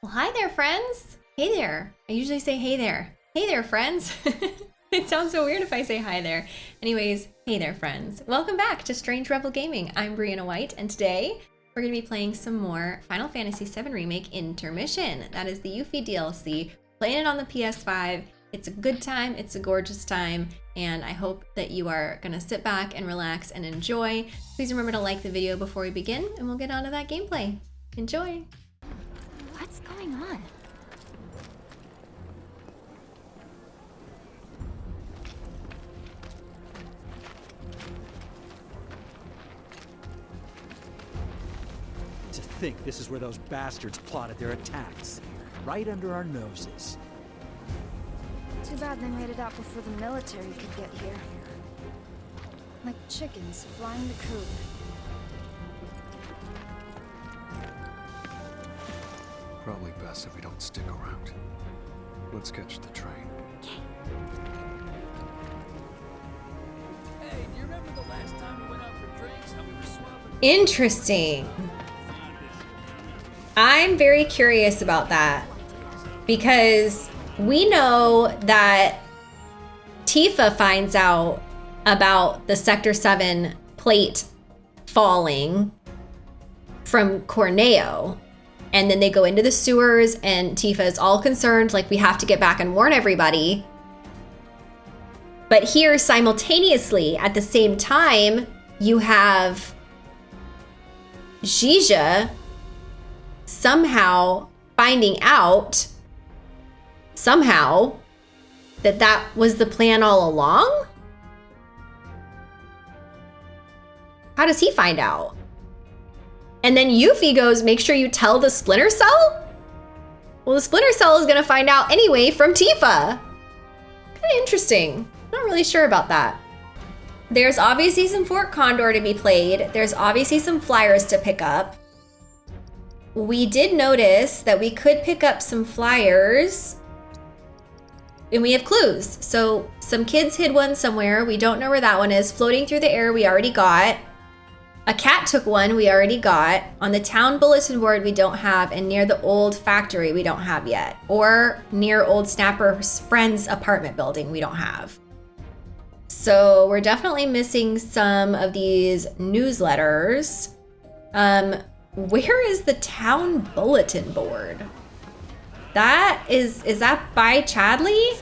Well, hi there, friends. Hey there. I usually say hey there. Hey there, friends. it sounds so weird if I say hi there. Anyways, hey there, friends. Welcome back to Strange Rebel Gaming. I'm Brianna White, and today we're going to be playing some more Final Fantasy VII Remake Intermission. That is the Yuffie DLC. Playing it on the PS5. It's a good time, it's a gorgeous time, and I hope that you are going to sit back and relax and enjoy. Please remember to like the video before we begin, and we'll get on to that gameplay. Enjoy! What's going on? To think this is where those bastards plotted their attacks. Right under our noses. Too bad they made it out before the military could get here. Like chickens flying the coop. Probably best if we don't stick around. Let's catch the train. Hey, do you remember the last time we went out for drinks? How we were swapping? Interesting. I'm very curious about that because we know that Tifa finds out about the Sector 7 plate falling from Corneo. And then they go into the sewers, and Tifa is all concerned, like, we have to get back and warn everybody. But here, simultaneously, at the same time, you have Zhijie somehow finding out somehow that that was the plan all along? How does he find out? And then Yuffie goes, make sure you tell the Splinter Cell? Well, the Splinter Cell is gonna find out anyway from Tifa. Kinda interesting. Not really sure about that. There's obviously some Fort Condor to be played. There's obviously some flyers to pick up. We did notice that we could pick up some flyers and we have clues. So some kids hid one somewhere. We don't know where that one is. Floating through the air, we already got. A cat took one, we already got. On the town bulletin board, we don't have. And near the old factory, we don't have yet. Or near old Snapper's friend's apartment building, we don't have. So we're definitely missing some of these newsletters. Um, where is the town bulletin board? That is, is that by Chadley?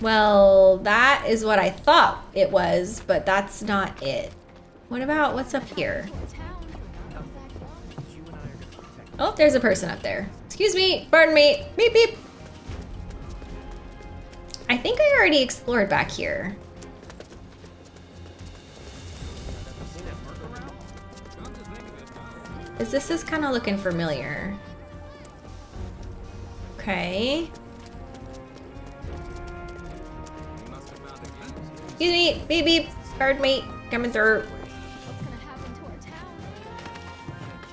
Well, that is what I thought it was, but that's not it. What about, what's up here? Oh, there's a person up there. Excuse me, pardon me, beep beep. I think I already explored back here. Is this is kind of looking familiar. Okay. Excuse me, beep beep, pardon me, coming through.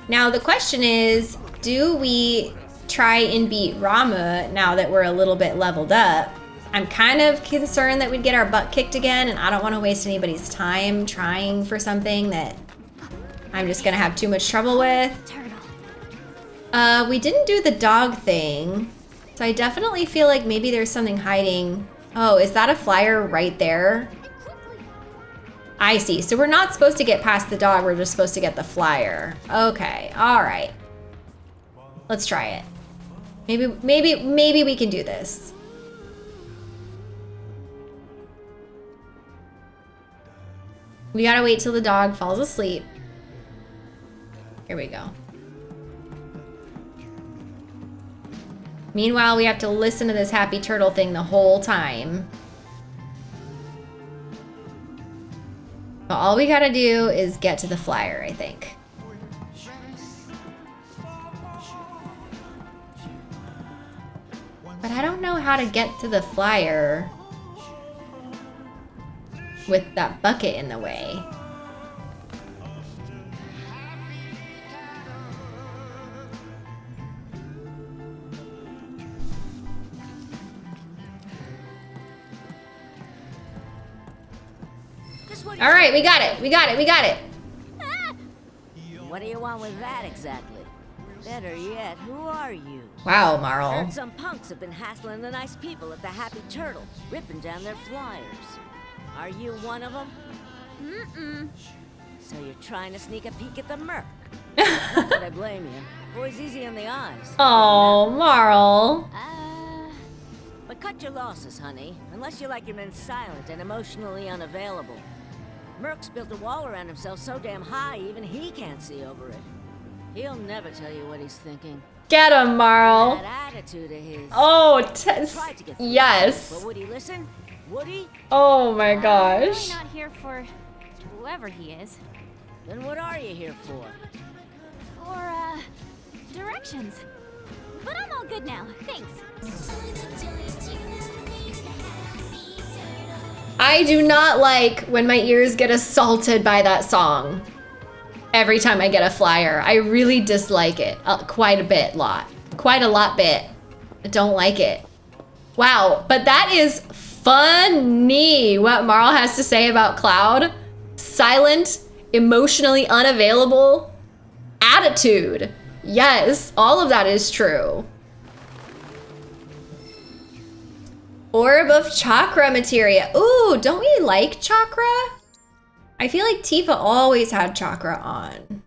Now the question is, do we try and beat Ramuh now that we're a little bit leveled up? I'm kind of concerned that we'd get our butt kicked again, and I don't want to waste anybody's time trying for something that I'm just gonna have too much trouble with. Uh, we didn't do the dog thing, so I definitely feel like maybe there's something hiding. Oh, is that a flyer right there? I see. So we're not supposed to get past the dog, we're just supposed to get the flyer. Okay, all right. Let's try it. Maybe, maybe, maybe we can do this. We gotta wait till the dog falls asleep. Here we go. Meanwhile, we have to listen to this happy turtle thing the whole time. All we gotta do is get to the flyer, I think. But I don't know how to get to the flyer with that bucket in the way. All right, we got it. We got it. We got it. What do you want with that exactly? Better yet, who are you? Wow, Marle. Heard some punks have been hassling the nice people at the Happy Turtle, ripping down their flyers. Are you one of them? Mm-mm. So you're trying to sneak a peek at the Merc? Not that I blame you. Boy's easy on the eyes. Oh, Marle. Uh, But cut your losses, honey. Unless you like your men silent and emotionally unavailable. Merc's built a wall around himself so damn high, even he can't see over it. He'll never tell you what he's thinking. Get him, Marle. That attitude of his. Oh, t- Tried to get through, yes. But would he listen? Would he? Oh my I'm gosh. really not here for whoever he is. Then what are you here for? For, uh, directions. But I'm all good now. Thanks. I do not like when my ears get assaulted by that song. Every time I get a flyer, I really dislike it uh, quite a bit, lot, quite a lot bit. I don't like it. Wow, but that is funny what Marle has to say about Cloud. Silent, emotionally unavailable, attitude. Yes, all of that is true. Orb of chakra materia. Ooh, don't we like chakra? I feel like Tifa always had chakra on.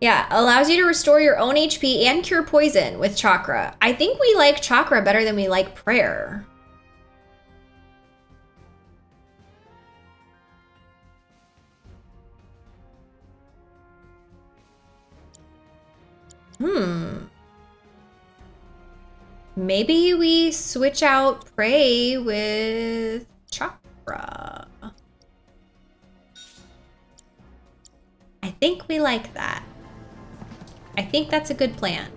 Yeah, allows you to restore your own HP and cure poison with chakra. I think we like chakra better than we like prayer. Hmm. Maybe we switch out pray with chakra. I think we like that. I think that's a good plan.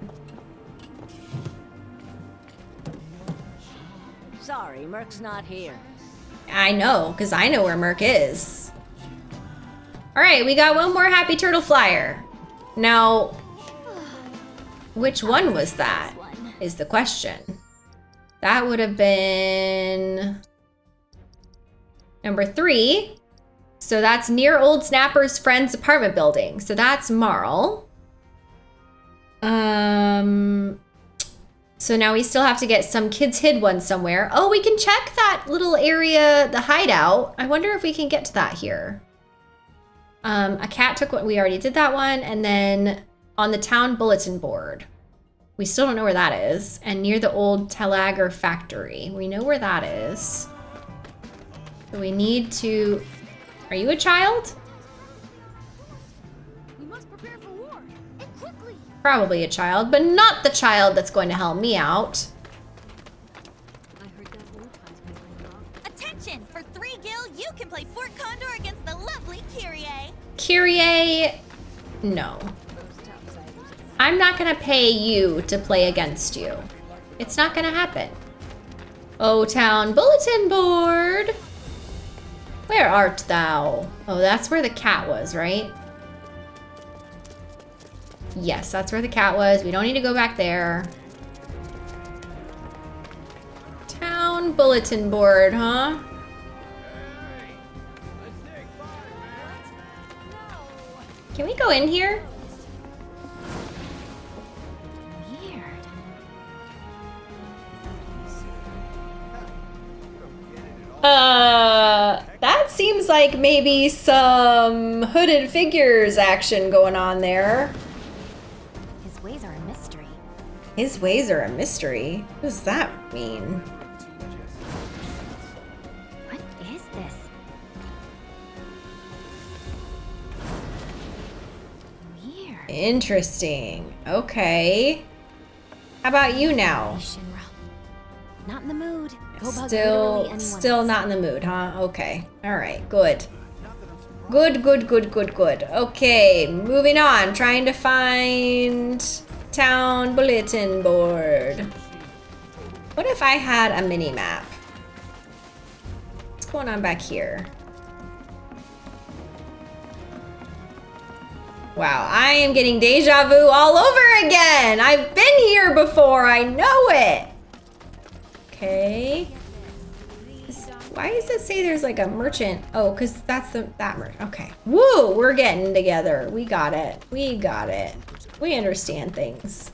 Sorry, Merc's not here. I know, because I know where Merc is. All right, we got one more Happy Turtle Flyer. Now, which one was that? Is the question. That would have been number three. So that's near Old Snapper's friend's apartment building. So that's Marle. Um, so now we still have to get some kids hid one somewhere. Oh, we can check that little area, the hideout. I wonder if we can get to that here. Um, a cat took what we already did that one. And then on the town bulletin board. We still don't know where that is. And near the old Telager factory. We know where that is. So we need to... Are you a child? We must prepare for war. Probably a child, but not the child that's going to help me out. Attention! For three gil, you can play Fort Condor against the lovely Kyrie. Kyrie, no. I'm not gonna pay you to play against you. It's not gonna happen. O Town Bulletin Board. Where art thou? Oh, that's where the cat was, right? Yes, that's where the cat was. We don't need to go back there. Town Bulletin Board, huh? Can we go in here? Uh, that seems like maybe some hooded figures action going on there. His ways are a mystery. His ways are a mystery. What does that mean? What is this? Weird. Interesting. Okay. How about you now? Not in the mood. Go bug literally Still, still not in the mood, huh? Okay. All right. Good. Good, good, good, good, good. Okay, moving on. Trying to find town bulletin board. What if I had a mini map? What's going on back here? Wow, I am getting deja vu all over again. I've been here before. I know it. Okay. Why does it say there's like a merchant? Oh, because that's the that merchant. Okay. Woo! We're getting together. We got it. We got it. We understand things.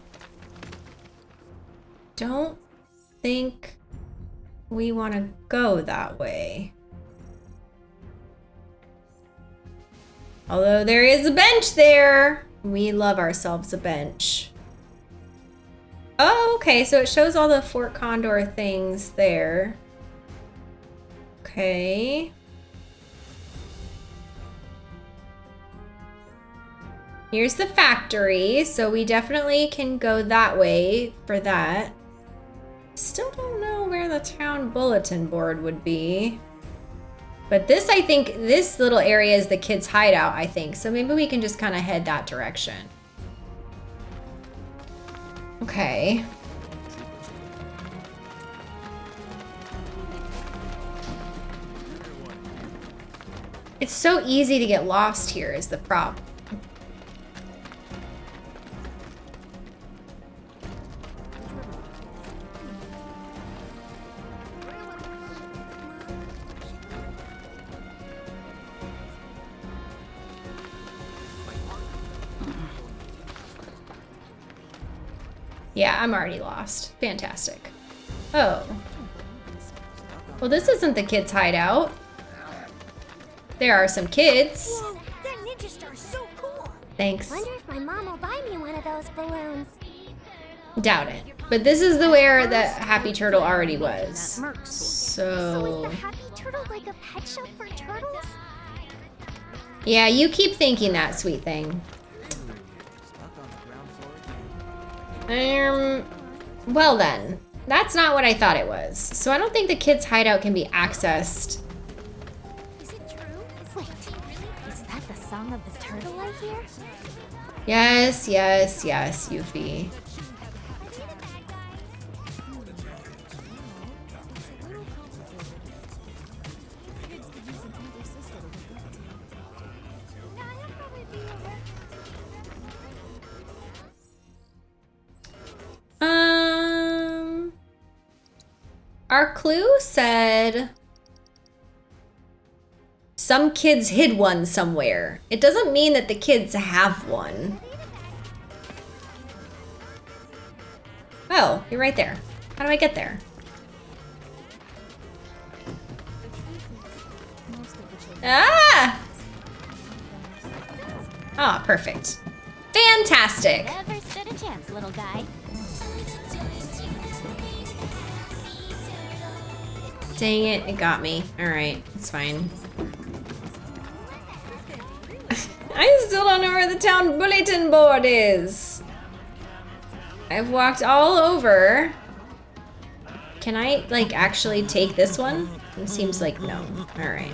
Don't think we want to go that way. Although there is a bench there. We love ourselves a bench. Oh, okay. So it shows all the Fort Condor things there. Okay. Here's the factory, so we definitely can go that way for that. Still don't know where the town bulletin board would be. But this, I think, this little area is the kids' hideout, I think. So maybe we can just kind of head that direction. Okay. It's so easy to get lost here is the problem. Yeah, I'm already lost. Fantastic. Oh. Well, this isn't the kids' hideout. There are some kids. Whoa, that ninja star's so cool. Thanks. Wonder if my mom will buy me one of those balloons. Doubt it. But this is the where the Happy Turtle already was. So So... is the Happy Turtle like a pet shop for turtles? Yeah, you keep thinking that, sweet thing. Um, well then. That's not what I thought it was. So I don't think the kids' hideout can be accessed. Is it true? Wait, is that the song of the turtle I hear? Yes, yes, yes, Yuffie. Our clue said some kids hid one somewhere. It doesn't mean that the kids have one. Oh, you're right there. How do I get there? Ah! Ah, perfect. Fantastic. Never stood a chance, little guy. Dang it, it got me. Alright, it's fine. I still don't know where the town bulletin board is. I've walked all over. Can I, like, actually take this one? It seems like no. Alright.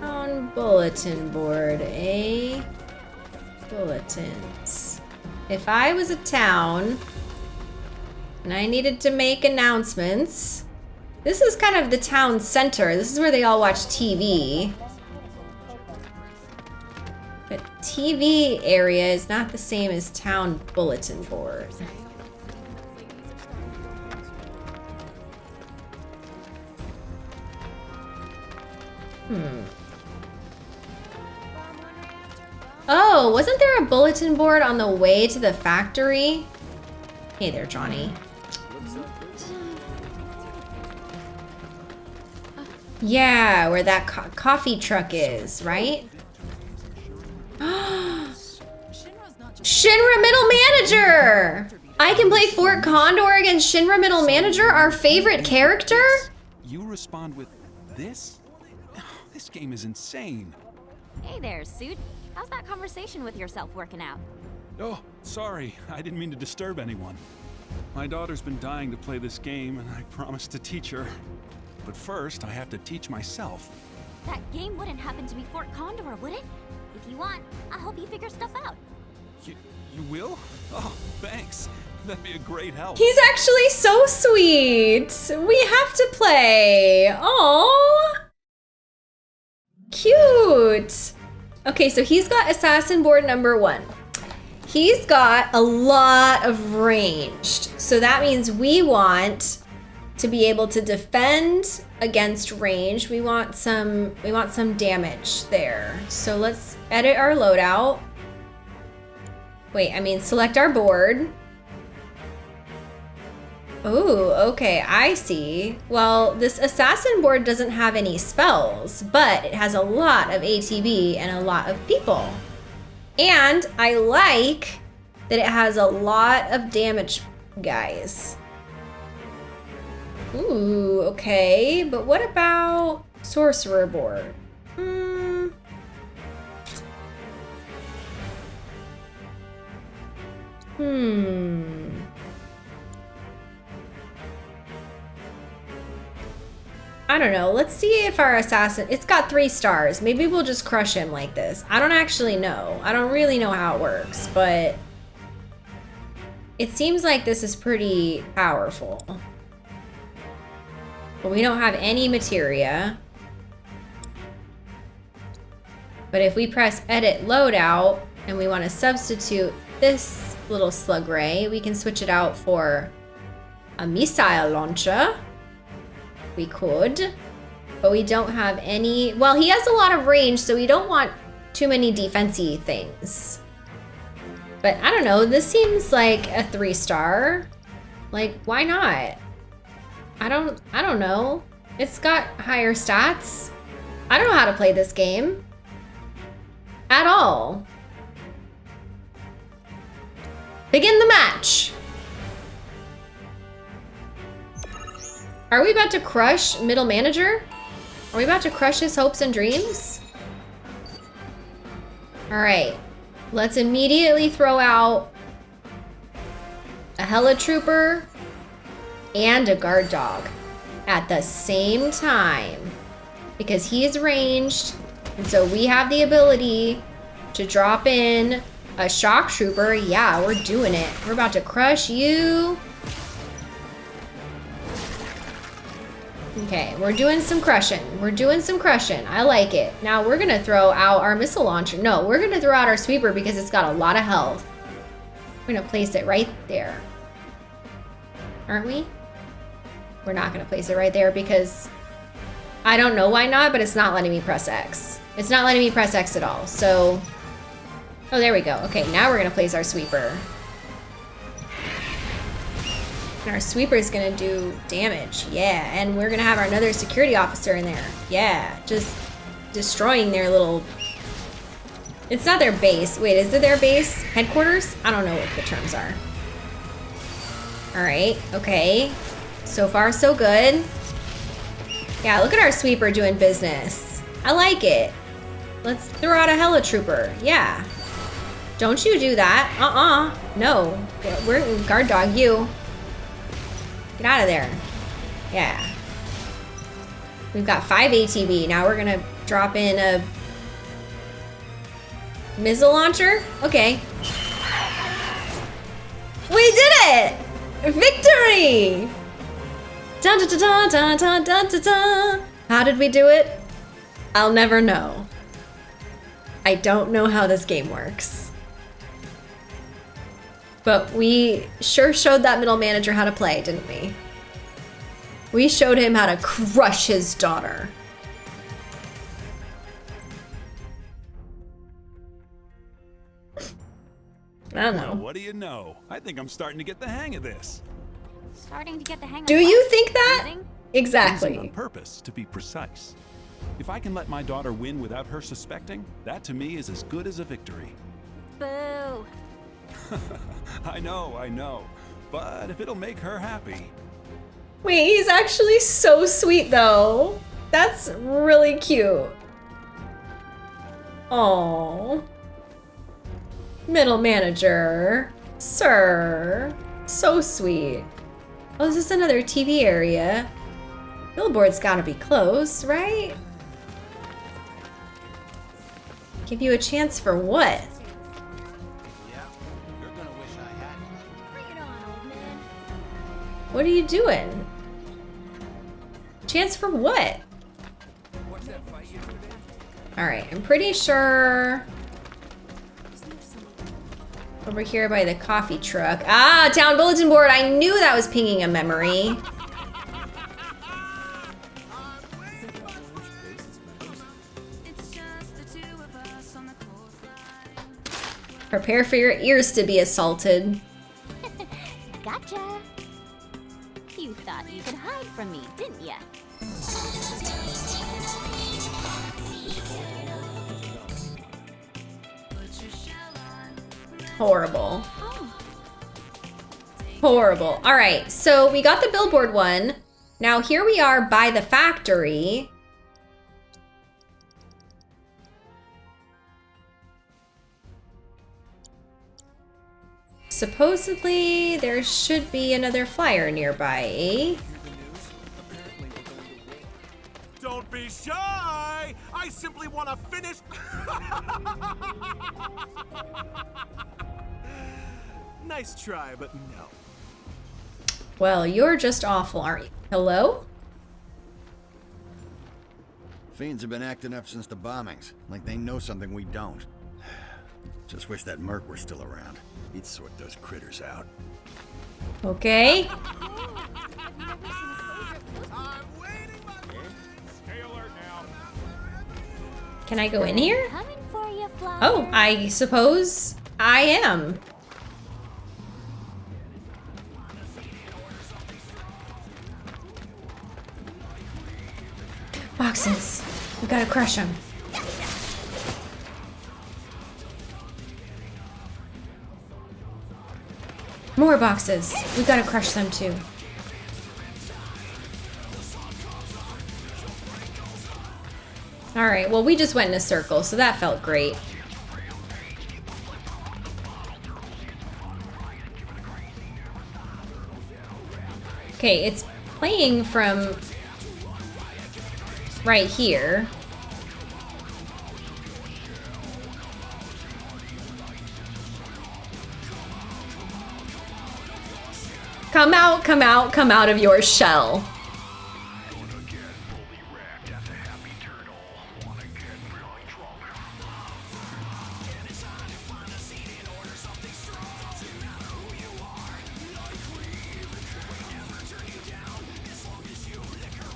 Town bulletin board, eh? Bulletins. If I was a town and I needed to make announcements, this is kind of the town center. This is where they all watch TV. But TV area is not the same as town bulletin board. Hmm. Oh, wasn't there a bulletin board on the way to the factory? Hey there, Johnny. Yeah, where that co coffee truck is, right? Shinra Middle Manager! I can play Fort Condor against Shinra Middle Manager, our favorite character? You respond with this? This game is insane. Hey there, Suit. How's that conversation with yourself working out? Oh, sorry. I didn't mean to disturb anyone. My daughter's been dying to play this game, and I promised to teach her. But first, I have to teach myself. That game wouldn't happen to be Fort Condor, would it? If you want, I'll help you figure stuff out. You, you will? Oh, thanks. That'd be a great help. He's actually so sweet. We have to play. Aww. Cute. Okay, so he's got assassin board number one. He's got a lot of ranged. So that means we want to be able to defend against range. We want some we want some damage there. So let's edit our loadout. Wait, I mean select our board. Oh, okay, I see. Well, this assassin board doesn't have any spells, but it has a lot of ATB and a lot of people. And I like that it has a lot of damage guys. Ooh, okay. But what about sorcerer board? Hmm. Hmm. I don't know. Let's see if our assassin... It's got three stars. Maybe we'll just crush him like this. I don't actually know. I don't really know how it works, but... It seems like this is pretty powerful. But we don't have any materia. But if we press edit loadout and we want to substitute this little slug ray, we can switch it out for a missile launcher. We could, but we don't have any. Well, he has a lot of range, so we don't want too many defensey things. But I don't know, this seems like a three star. Like, why not? I don't, I don't know. It's got higher stats. I don't know how to play this game. At all. Begin the match. Are we about to crush middle manager? Are we about to crush his hopes and dreams? All right, let's immediately throw out a hella trooper and a guard dog at the same time because he's ranged and so we have the ability to drop in a shock trooper. Yeah, we're doing it. We're about to crush you. Okay, we're doing some crushing. We're doing some crushing. I like it. Now we're gonna throw out our missile launcher. No, we're gonna throw out our sweeper because it's got a lot of health. We're gonna place it right there. Aren't we? We're not gonna place it right there because I don't know why not, but it's not letting me press X. It's not letting me press X at all, so... Oh, there we go. Okay, now we're gonna place our sweeper. And our sweeper is gonna do damage. Yeah, and we're gonna have our another security officer in there. Yeah, just destroying their little... It's not their base. Wait, is it their base? Headquarters? I don't know what the terms are. Alright, okay. So far, so good. Yeah, look at our sweeper doing business. I like it. Let's throw out a hella trooper. Yeah. Don't you do that. Uh-uh. No. We're guard dog you. Get out of there. Yeah. We've got five ATB. Now we're gonna drop in a missile launcher. Okay. We did it! Victory! Dun dun dun dun dun dun dun dun. How did we do it? I'll never know. I don't know how this game works. But we sure showed that middle manager how to play, didn't we? We showed him how to crush his daughter. I don't know. Well, what do you know? I think I'm starting to get the hang of this. Starting to get the hang of Do what? you think that? Losing? Losing Exactly. on purpose, to be precise. If I can let my daughter win without her suspecting, that to me is as good as a victory. Boo. I know, I know. But if it'll make her happy, Wait, he's actually so sweet though. That's really cute. Oh. Middle manager. Sir. So sweet. Oh, is this another TV area? Billboard's gotta be close, right? Give you a chance for what? What are you doing? Chance for what? Alright, I'm pretty sure... Over here by the coffee truck. Ah, town bulletin board. I knew that was pinging a memory. Prepare for your ears to be assaulted. Gotcha. You thought you could hide from me, didn't ya? Horrible. Horrible. All right, so we got the billboard one. Now here we are by the factory. Supposedly, there should be another flyer nearby. Don't be shy! I simply want to finish. nice try, but no. Well, you're just awful, aren't you? Hello? Fiends have been acting up since the bombings, like they know something we don't. Just wish that Merc were still around. He'd sort those critters out. Okay. Can I go in here? Oh, I suppose I am. Boxes. We gotta crush them. More boxes. We gotta crush them too. Alright, well we just went in a circle, so that felt great. Okay, it's playing from right here. Come out, come out, come out of your shell.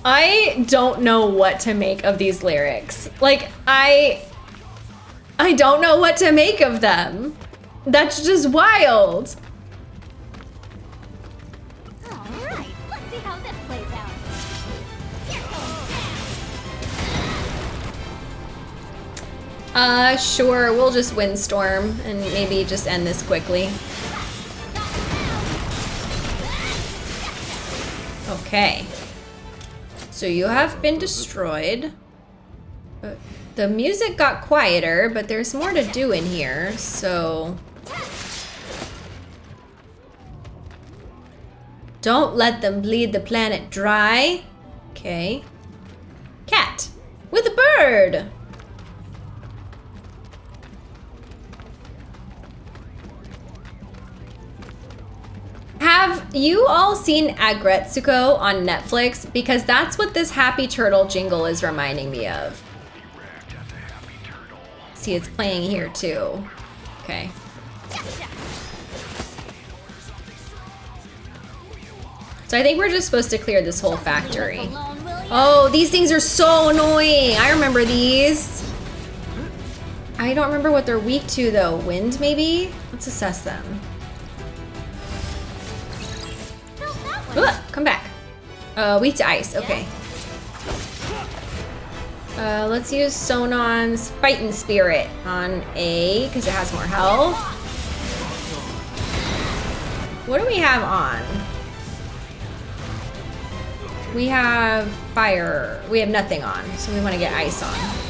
I don't know what to make of these lyrics. Like, I... I don't know what to make of them. That's just wild. Sure, we'll just windstorm and maybe just end this quickly. Okay. So you have been destroyed. The music got quieter, but there's more to do in here, so... Don't let them bleed the planet dry. Okay. Cat. With a bird! You all seen Aggretsuko on Netflix? Because that's what this Happy Turtle jingle is reminding me of. See, it's playing here too. Okay. So I think we're just supposed to clear this whole factory. Oh, these things are so annoying. I remember these. I don't remember what they're weak to though. Wind maybe? Let's assess them. Come back. Uh, weak to ice. Okay. Uh, let's use Sonon's Fighting Spirit on A, because it has more health. What do we have on? We have fire. We have nothing on, so we want to get ice on.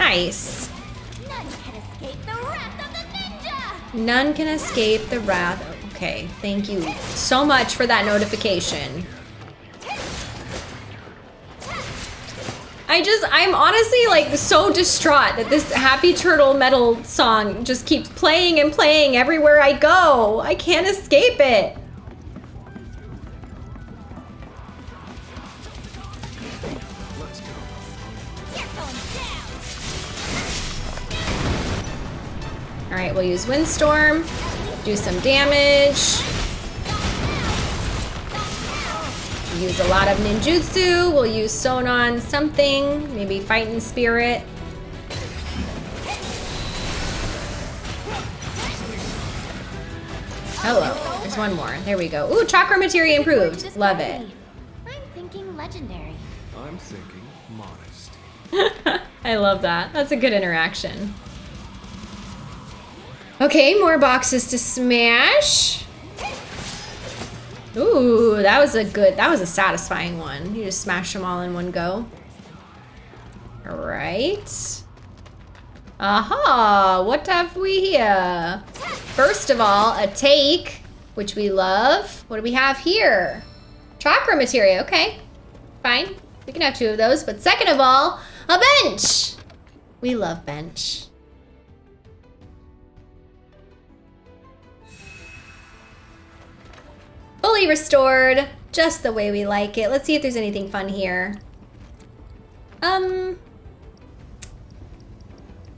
Nice. None can escape the wrath. Okay, thank you so much for that notification. I just, I'm honestly like so distraught that this Happy Turtle Metal song just keeps playing and playing everywhere I go. I can't escape it. Right, we'll use Windstorm. Do some damage. Use a lot of ninjutsu. We'll use Sonon something. Maybe Fighting Spirit. Hello. There's one more. There we go. Ooh, chakra materia improved. Love it. I'm thinking legendary. I'm thinking modest. I love that. That's a good interaction. Okay, more boxes to smash. Ooh, that was a good, that was a satisfying one. You just smash them all in one go. All right. Aha, what have we here? First of all, a take, which we love. What do we have here? Chakra materia, okay. Fine, we can have two of those. But second of all, a bench. We love bench. Fully restored, just the way we like it. Let's see if there's anything fun here. Um,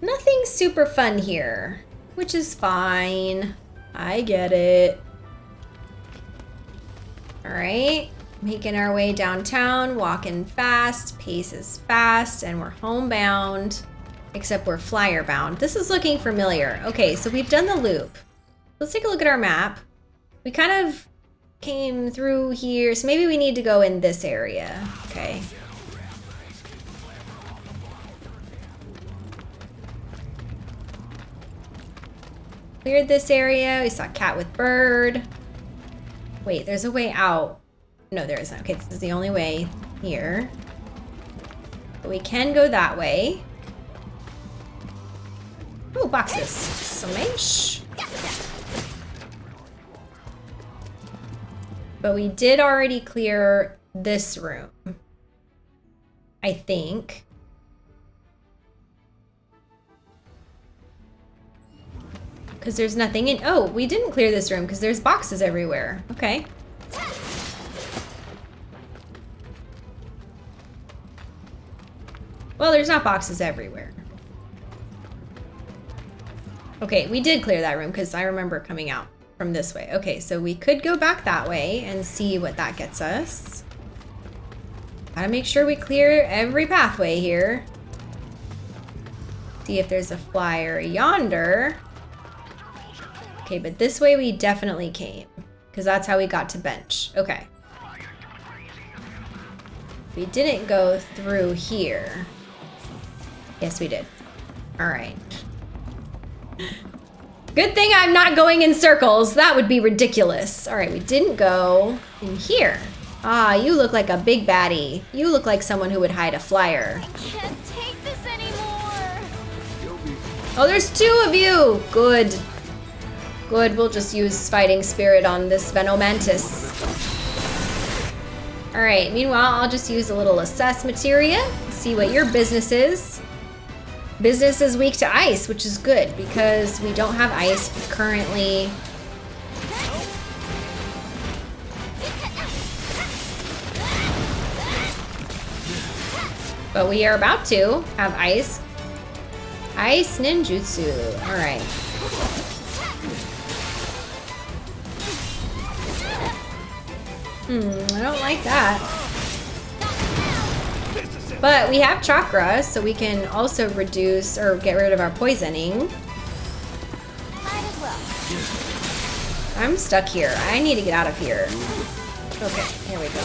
nothing super fun here, which is fine. I get it. All right, making our way downtown, walking fast, pace is fast, and we're homebound, except we're flyer bound. This is looking familiar. Okay, so we've done the loop. Let's take a look at our map. We kind of came through here, so maybe we need to go in this area. Okay. Cleared this area. We saw cat with bird. Wait, there's a way out. No, there isn't. Okay, this is the only way here. But we can go that way. Oh, boxes. Smash. But we did already clear this room. I think. Because there's nothing in... Oh, we didn't clear this room because there's boxes everywhere. Okay. Well, there's not boxes everywhere. Okay, we did clear that room because I remember coming out from this way. Okay, so we could go back that way and see what that gets us. Gotta make sure we clear every pathway here. See if there's a flyer yonder. Okay, but this way we definitely came. Because that's how we got to bench. Okay. We didn't go through here. Yes, we did. All right. Good thing I'm not going in circles. That would be ridiculous. All right, we didn't go in here. Ah, you look like a big baddie. You look like someone who would hide a flyer. Can't take this anymore. Oh, there's two of you. Good. Good, we'll just use Fighting Spirit on this Venomantis. All right, meanwhile, I'll just use a little Assess Materia, see what your business is. Business is weak to ice, which is good because we don't have ice currently. But we are about to have ice. Ice ninjutsu. All right. Hmm, I don't like that. But we have chakra, so we can also reduce or get rid of our poisoning. I'm stuck here. I need to get out of here. Okay, here we go.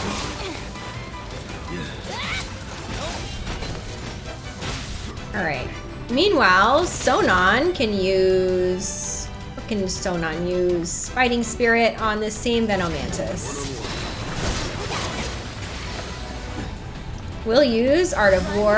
Alright. Meanwhile, Sonon can use... What can Sonon use? Fighting Spirit on the same Venomantis. We'll use Art of War.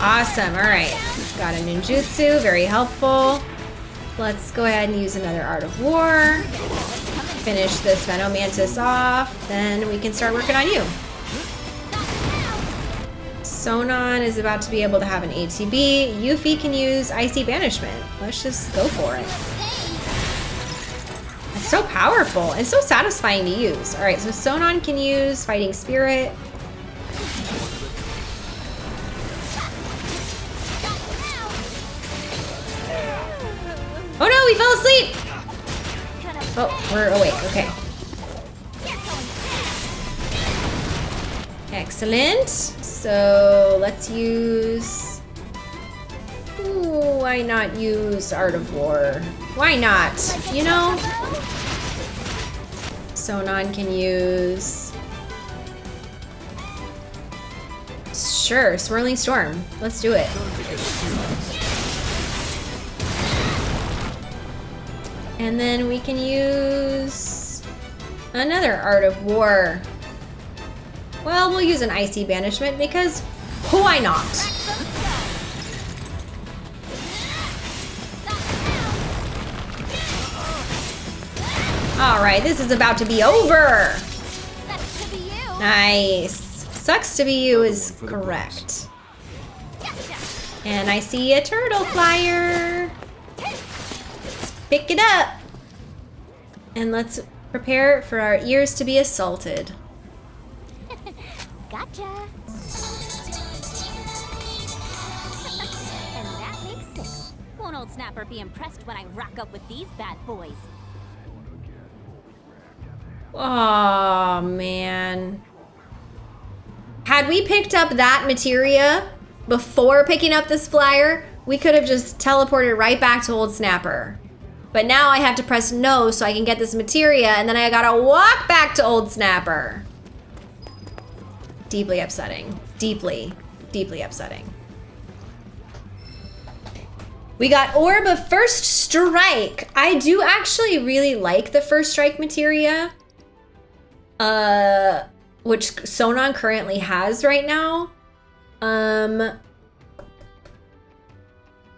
Awesome, all right. Got a ninjutsu, very helpful. Let's go ahead and use another Art of War. Finish this Venomantis off, then we can start working on you. Sonon is about to be able to have an ATB. Yuffie can use Icy Banishment. Let's just go for it. It's so powerful and so satisfying to use. All right, so Sonon can use Fighting Spirit. Oh no, we fell asleep! Oh, we're awake, okay. Excellent. So let's use... Ooh, why not use Art of War? Why not? You know? Sonon can use... Sure, Swirling Storm. Let's do it. And then we can use another Art of War. Well, we'll use an Icy Banishment because why not? All right, this is about to be over. Nice. Sucks to be you is correct. And I see a turtle flyer. Let's Pick it up. And let's prepare for our ears to be assaulted. Gotcha. and that makes six. Won't old Snapper be impressed when I rock up with these bad boys? Oh man. Had we picked up that materia before picking up this flyer, we could have just teleported right back to Old Snapper. But now I have to press no so I can get this materia and then I gotta walk back to Old Snapper. Deeply upsetting. Deeply, deeply upsetting. We got Orb of First Strike. I do actually really like the First Strike materia. Uh, which Sonon currently has right now. Um,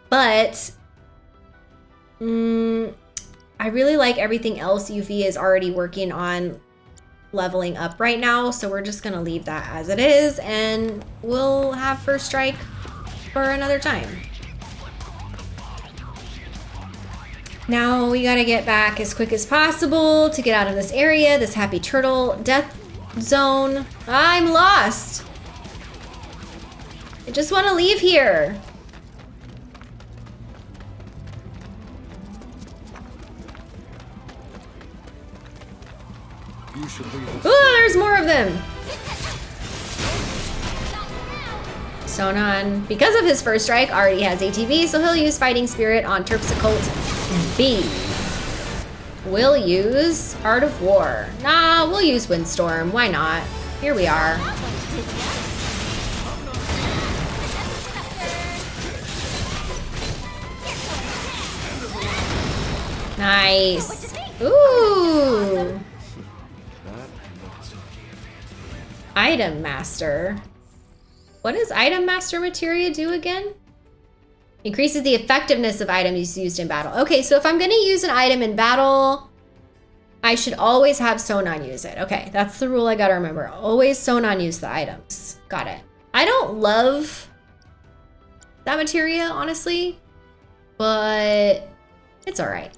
but mm, I really like everything else Yuffie is already working on leveling up right now. So we're just going to leave that as it is and we'll have first strike for another time. Now we gotta get back as quick as possible to get out of this area, this happy turtle death zone. I'm lost. I just want to leave here. You should leave Oh, there's more of them. Sonon, because of his first strike, already has ATB, so he'll use Fighting Spirit on Terpsichore. And B will use Art of War. Nah, we'll use Windstorm. Why not? Here we are. Nice. Ooh. Item Master. What does Item Master Materia do again? Increases the effectiveness of items used in battle. Okay, so if I'm going to use an item in battle, I should always have Sonon use it. Okay, that's the rule I got to remember. Always Sonon use the items. Got it. I don't love that materia, honestly, but it's all right.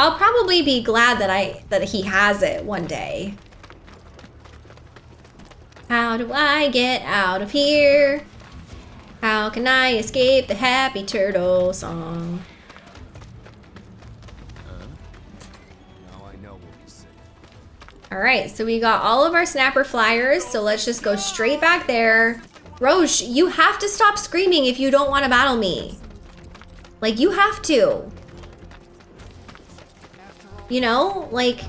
I'll probably be glad that I that he has it one day. How do I get out of here? How can I escape the happy turtle song? All right, so we got all of our snapper flyers, so let's just go straight back there. Roche, you have to stop screaming if you don't want to battle me. Like, you have to. You know, like,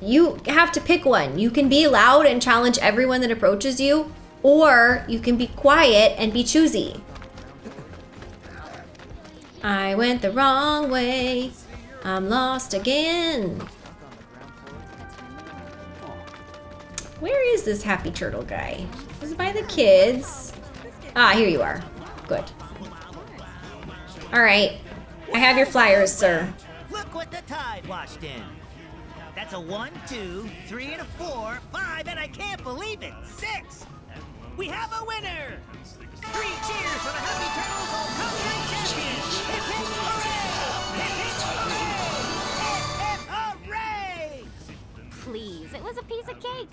you have to pick one. You can be loud and challenge everyone that approaches you, or you can be quiet and be choosy. I went the wrong way. I'm lost again. Where is this happy turtle guy? Is it by the kids? Ah, here you are. Good. All right. I have your flyers, sir. Look what the tide washed in. That's a one, two, three, and a four, five, and I can't believe it, six! We have a winner! Three cheers for the Happy Turtles all country Champions! Hip, hip, hooray! Hip, hip, hooray! Hip, hip, hooray! Please, it was a piece of cake.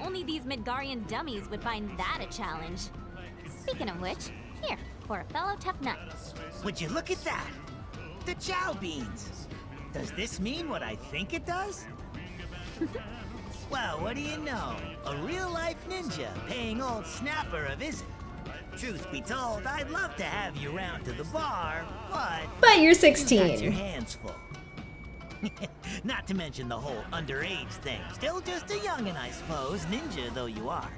Only these Midgarian dummies would find that a challenge. Speaking of which, here, for a fellow tough nut. Would you look at that? The chow beans! Does this mean what I think it does? well, what do you know? A real-life ninja paying old Snapper a visit. Truth be told, I'd love to have you round to the bar, but... But you're You 16. your hands full. Not to mention the whole underage thing. Still just a youngin', I suppose, ninja though you are.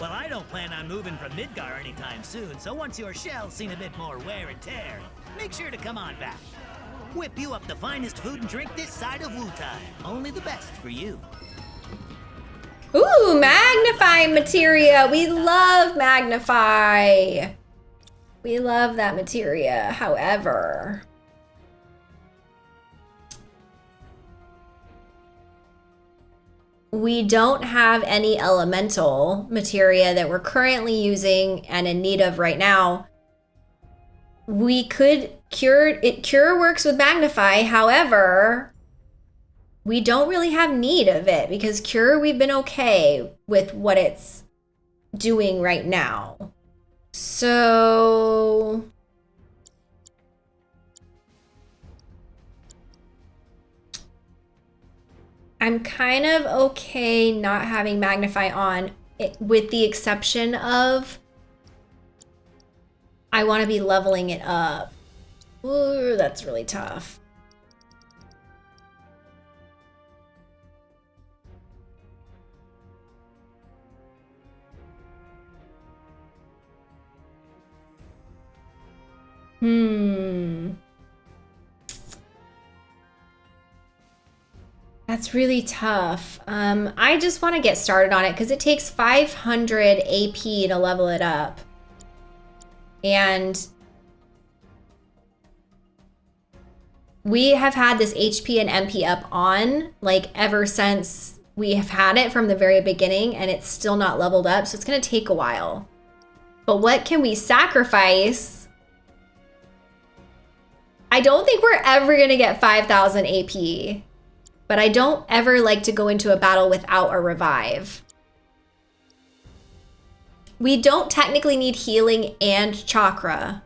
Well, I don't plan on moving from Midgar anytime soon, so once your shell's seen a bit more wear and tear, make sure to come on back. Whip you up the finest food and drink this side of Wutai. Only the best for you. Ooh, magnify materia. We love magnify. We love that materia. However, we don't have any elemental materia that we're currently using and in need of right now. We could cure it. Cure works with magnify. However, we don't really have need of it because cure we've been okay with what it's doing right now so i'm kind of okay not having magnify on it, with the exception of i want to be leveling it up Ooh, that's really tough Hmm. That's really tough. Um, I just want to get started on it because it takes 500 AP to level it up. And we have had this HP and MP up on like ever since we have had it from the very beginning and it's still not leveled up. So it's going to take a while. But what can we sacrifice? I don't think we're ever going to get 5,000 AP. But I don't ever like to go into a battle without a revive. We don't technically need healing and chakra.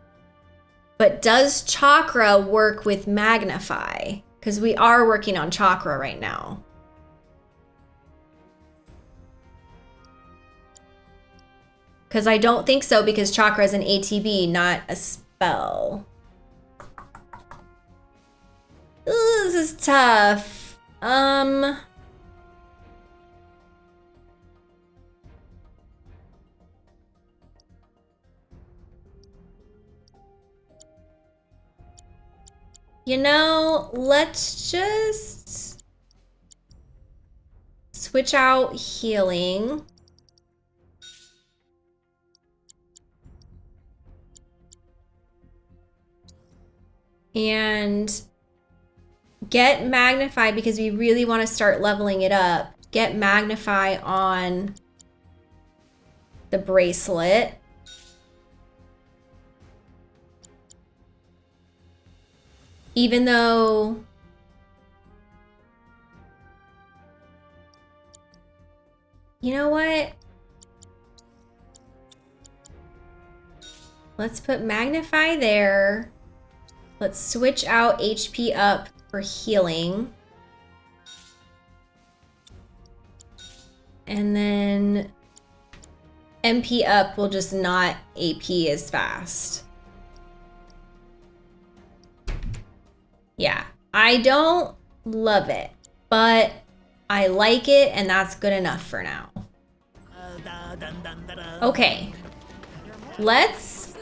But does chakra work with magnify? Because we are working on chakra right now. Because I don't think so because chakra is an ATB, not a spell. Ooh, this is tough. Um... You know, let's just switch out healing. And get magnify because we really want to start leveling it up. Get magnify on the bracelet. Even though You know what? Let's put magnify there. Let's switch out HP up for healing. And then MP up will just not AP as fast. Yeah, I don't love it, but I like it and that's good enough for now. Okay, let's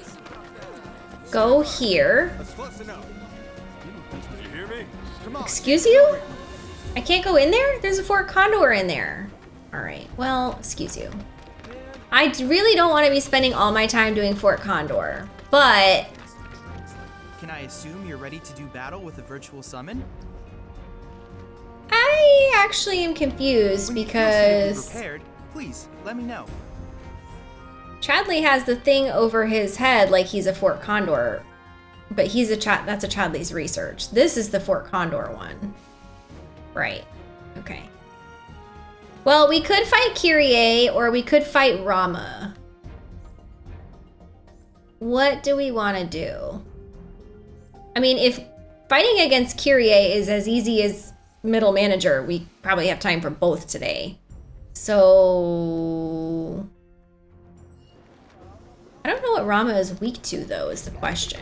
go here. Excuse you? I can't go in there? There's a Fort Condor in there. All right, well, excuse you. I really don't want to be spending all my time doing Fort Condor, but Can I assume you're ready to do battle with a virtual summon? I actually am confused When you feel suitably because prepared, please let me know. Chadley has the thing over his head like he's a Fort Condor, but he's a Chad. That's a Chadley's research. This is the Fort Condor one, right? Okay. Well, we could fight Kyrie or we could fight Ramuh. What do we want to do? I mean, if fighting against Kyrie is as easy as middle manager, we probably have time for both today. So... I don't know what Ramuh is weak to, though, is the question.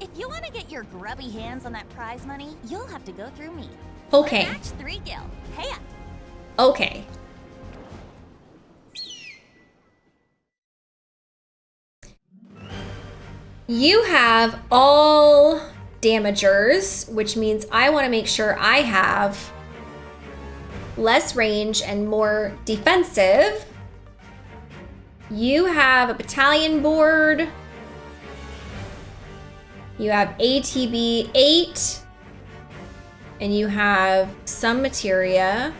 If you want to get your grubby hands on that prize money, you'll have to go through me. Okay. Match three gil. Hey up. Okay. You have all damagers, which means I want to make sure I have less range and more defensive. You have a battalion board. You have ATB 8. And you have some materia.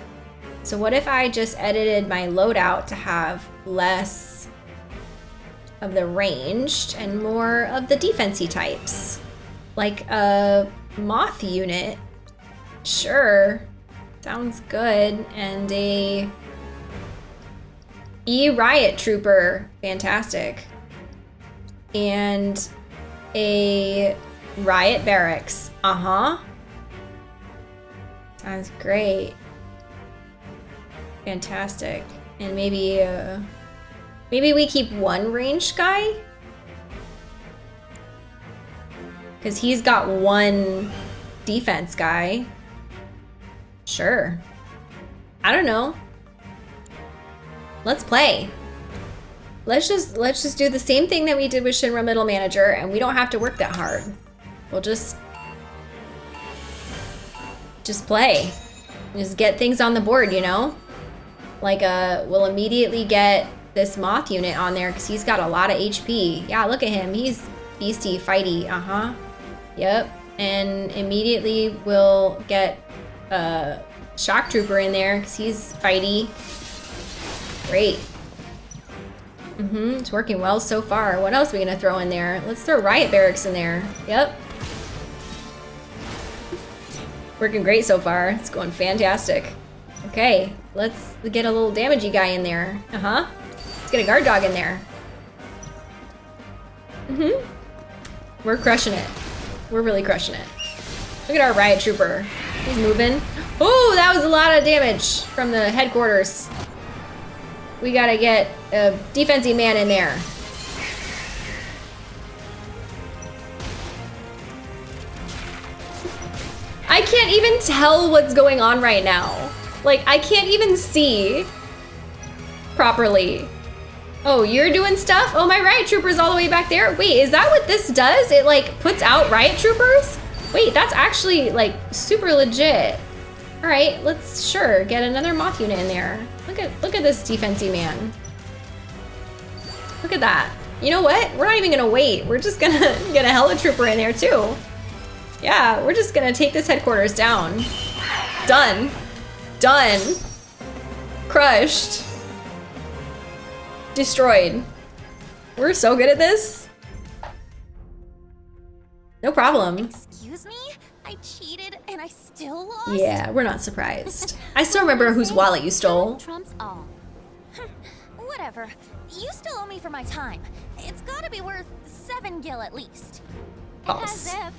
So what if I just edited my loadout to have less of the ranged and more of the defensey types? Like a moth unit. Sure. Sounds good. And a E riot trooper. Fantastic. And a riot barracks. Uh-huh. Sounds great. Fantastic. And maybe, uh, maybe we keep one ranged guy? Because he's got one defense guy. Sure. I don't know. Let's play. Let's just let's just do the same thing that we did with Shinra Middle Manager and we don't have to work that hard. We'll just just play. Just get things on the board, you know? Like, uh, we'll immediately get this Moth unit on there because he's got a lot of HP. Yeah, look at him. He's beastie, fighty. Uh-huh. Yep. And immediately we'll get a Shock Trooper in there because he's fighty. Great. Mm-hmm. It's working well so far. What else are we going to throw in there? Let's throw Riot Barracks in there. Yep. Working great so far. It's going fantastic. Okay, let's get a little damagey guy in there. Uh-huh. Let's get a guard dog in there. Mm-hmm. We're crushing it. We're really crushing it. Look at our riot trooper. He's moving. Oh, that was a lot of damage from the headquarters. We gotta get a defensive man in there. I can't even tell what's going on right now. Like, I can't even see properly. Oh, you're doing stuff? Oh, my riot trooper's all the way back there. Wait, is that what this does? It like puts out riot troopers? Wait, that's actually like super legit. All right, let's sure get another moth unit in there. Look at look at this defensey man. Look at that. You know what? We're not even gonna wait. We're just gonna get a hella trooper in there too. Yeah, we're just gonna take this headquarters down. Done. Done. Crushed. Destroyed. We're so good at this. No problem. Excuse me? I cheated and I still lost? Yeah, we're not surprised. I still remember whose wallet you stole. Trumps all. Whatever. You still owe me for my time. It's gotta be worth seven gil at least. False. As if.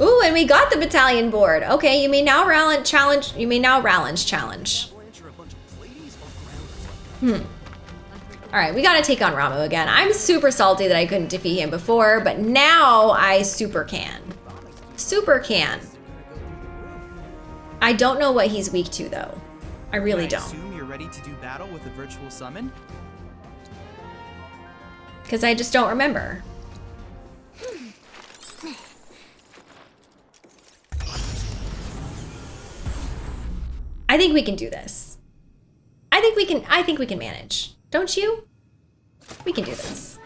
Ooh, and we got the battalion board. Okay, you may now challenge. You may now challenge. Hmm. All right, we gotta take on Ramuh again. I'm super salty that I couldn't defeat him before, but now I super can. Super can. I don't know what he's weak to though. I really I don't. assume you're ready to do battle with a virtual summon? Because I just don't remember. I think we can do this. I think we can I think we can manage. Don't you? We can do this.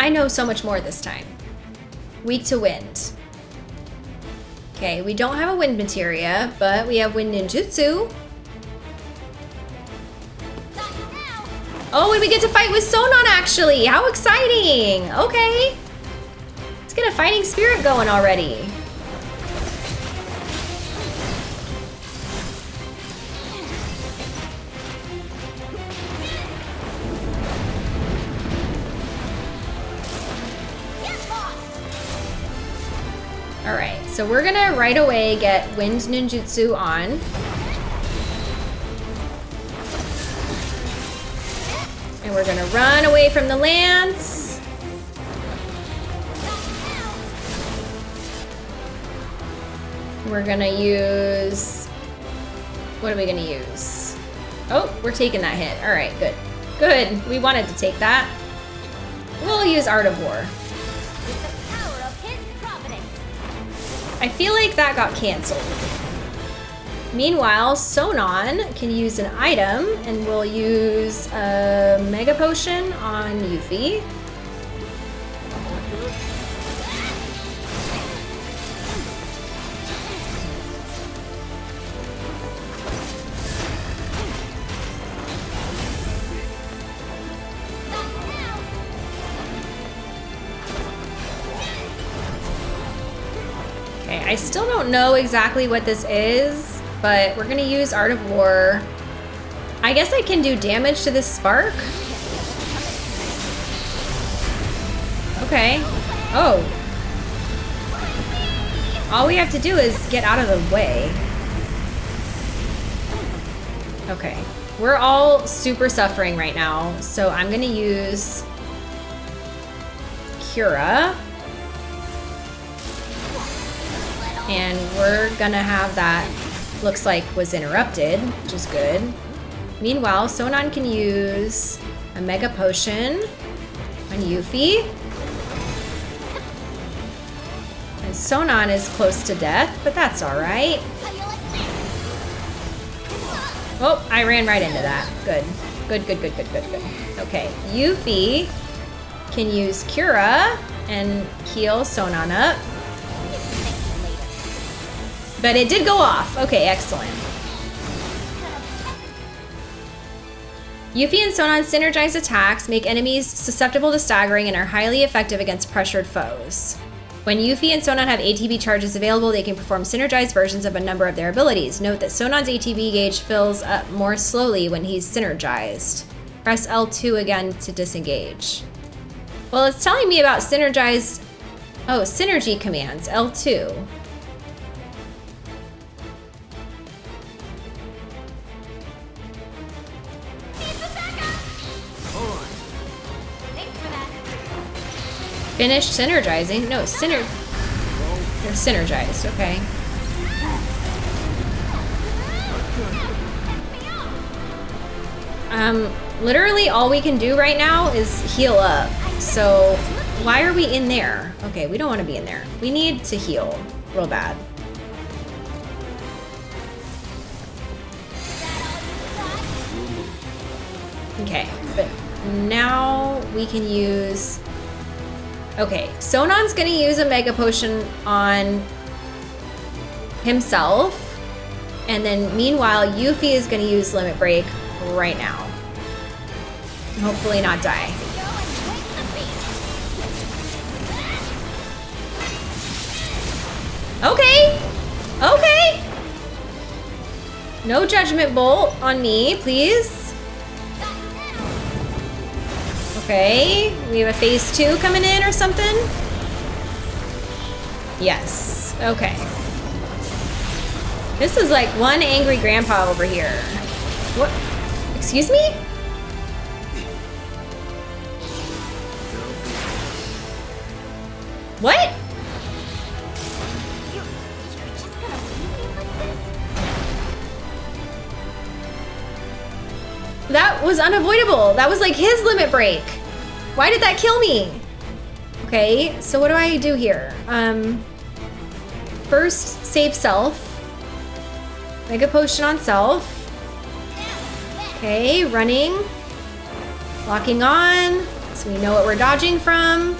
I know so much more this time. Weak to wind. Okay, we don't have a wind materia, but we have wind ninjutsu. Oh, and we get to fight with Sonon actually. How exciting. Okay. Let's get a fighting spirit going already. So we're gonna right away get Wind Ninjutsu on. And we're gonna run away from the lance. We're gonna use, what are we gonna use? Oh, we're taking that hit. All right, good. Good, we wanted to take that. We'll use Art of War. I feel like that got canceled. Meanwhile, Sonon can use an item, and we'll use a Mega Potion on Yuffie. I still don't know exactly what this is, but we're gonna use Art of War. I guess I can do damage to this spark. Okay. Oh. All we have to do is get out of the way. Okay. We're all super suffering right now, so I'm gonna use Cura. And we're gonna have that, looks like was interrupted, which is good. Meanwhile, Sonon can use a Mega Potion on Yuffie. And Sonon is close to death, but that's alright. Oh, I ran right into that. Good. Good, good, good, good, good, good. Okay, Yuffie can use Cura and heal Sonon up. But it did go off. Okay, excellent. Yuffie and Sonon's synergized attacks make enemies susceptible to staggering and are highly effective against pressured foes. When Yuffie and Sonon have ATB charges available, they can perform synergized versions of a number of their abilities. Note that Sonon's ATB gauge fills up more slowly when he's synergized. Press L2 again to disengage. Well, it's telling me about synergized... Oh, synergy commands, L2. Finished synergizing? No, syner... Synergized, okay. Um, literally all we can do right now is heal up. So, why are we in there? Okay, we don't want to be in there. We need to heal real bad. Okay, but now we can use Okay, Sonon's gonna use a Mega Potion on himself. And then meanwhile, Yuffie is gonna use Limit Break right now. Hopefully not die. Okay, okay. No Judgment Bolt on me, please. Okay, we have a phase two coming in or something? Yes, okay. This is like one angry grandpa over here. What? Excuse me? What? That was unavoidable. That was like his limit break. Why did that kill me? Okay, so what do I do here? Um, first, save self. Mega potion on self. Okay, running. Locking on, so we know what we're dodging from.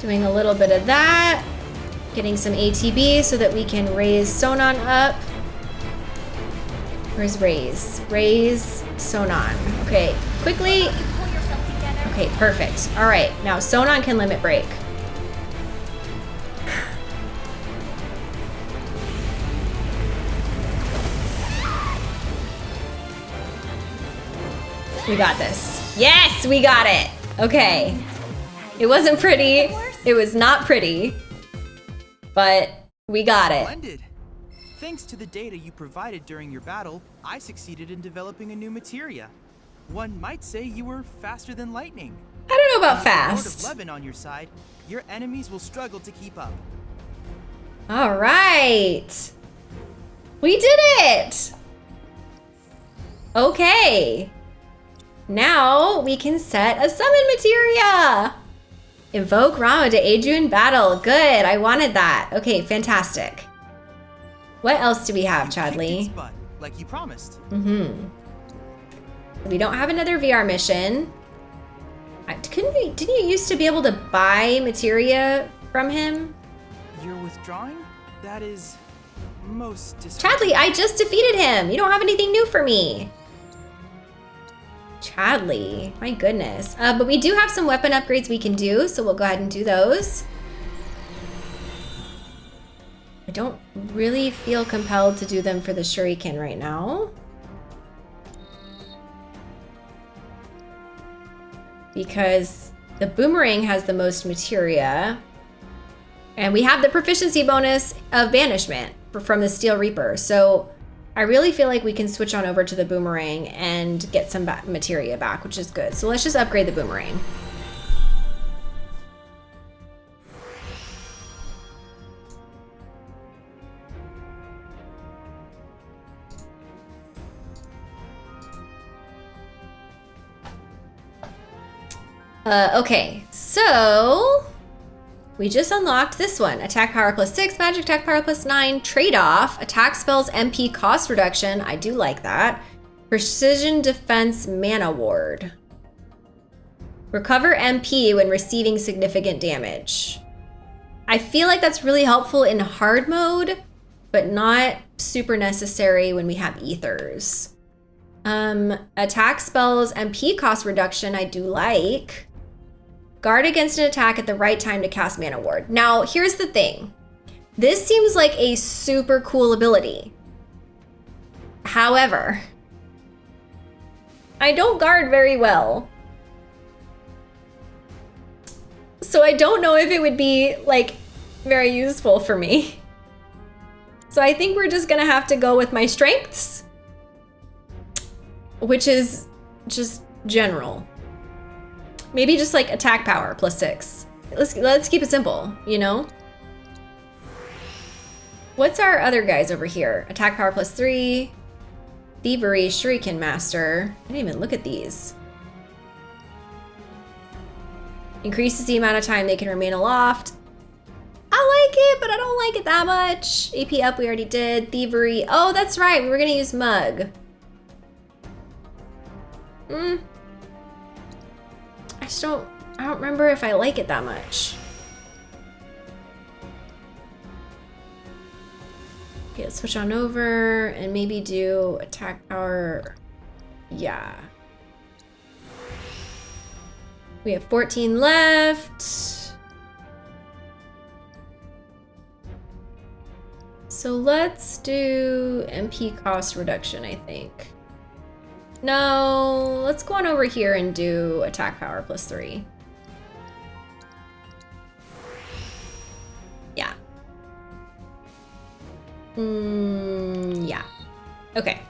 Doing a little bit of that. Getting some ATB so that we can raise Sonon up. Where's Raise? Raise Sonon. Okay, quickly. Okay, perfect. All right, now Sonon can limit break. We got this. Yes, we got it. Okay. It wasn't pretty. It was not pretty. But we got it. Thanks to the data you provided during your battle, I succeeded in developing a new materia. One might say you were faster than lightning. I don't know about the Lord fast. of Levin on your side, your enemies will struggle to keep up. All right. We did it. Okay. Now we can set a summon materia. Invoke Ramuh to aid you in battle. Good. I wanted that. Okay, fantastic. What else do we have, Chadley? Like you promised. Mm-hmm. We don't have another VR mission. I, couldn't we? Didn't you used to be able to buy materia from him? You're withdrawing? That is most Chadley, I just defeated him. You don't have anything new for me. Chadley, my goodness. Uh, but we do have some weapon upgrades we can do, so we'll go ahead and do those. I don't really feel compelled to do them for the shuriken right now. Because the boomerang has the most materia. And we have the proficiency bonus of banishment from the Steel Reaper. So I really feel like we can switch on over to the boomerang and get some materia back, which is good. So let's just upgrade the boomerang. Uh, okay, so we just unlocked this one. Attack power plus 6, magic attack power plus 9, trade-off, attack spells MP cost reduction. I do like that. Precision defense mana ward. Recover MP when receiving significant damage. I feel like that's really helpful in hard mode, but not super necessary when we have ethers. Um, attack spells MP cost reduction I do like. Guard against an attack at the right time to cast Mana Ward. Now, here's the thing. This seems like a super cool ability. However, I don't guard very well. So I don't know if it would be, like, very useful for me. So I think we're just gonna have to go with my strengths, which is just general. Maybe just like attack power plus six. Let's let's keep it simple, you know? What's our other guys over here? Attack power plus three. Thievery, Shuriken Master. I didn't even look at these. Increases the amount of time they can remain aloft. I like it, but I don't like it that much. AP up, we already did. Thievery. Oh, that's right. We were gonna use Mug. Hmm. I just don't, I don't remember if I like it that much. Okay, let's switch on over and maybe do attack power. Yeah. We have 14 left. So let's do MP cost reduction, I think. No, let's go on over here and do attack power plus three. Yeah. Mm, yeah. Okay.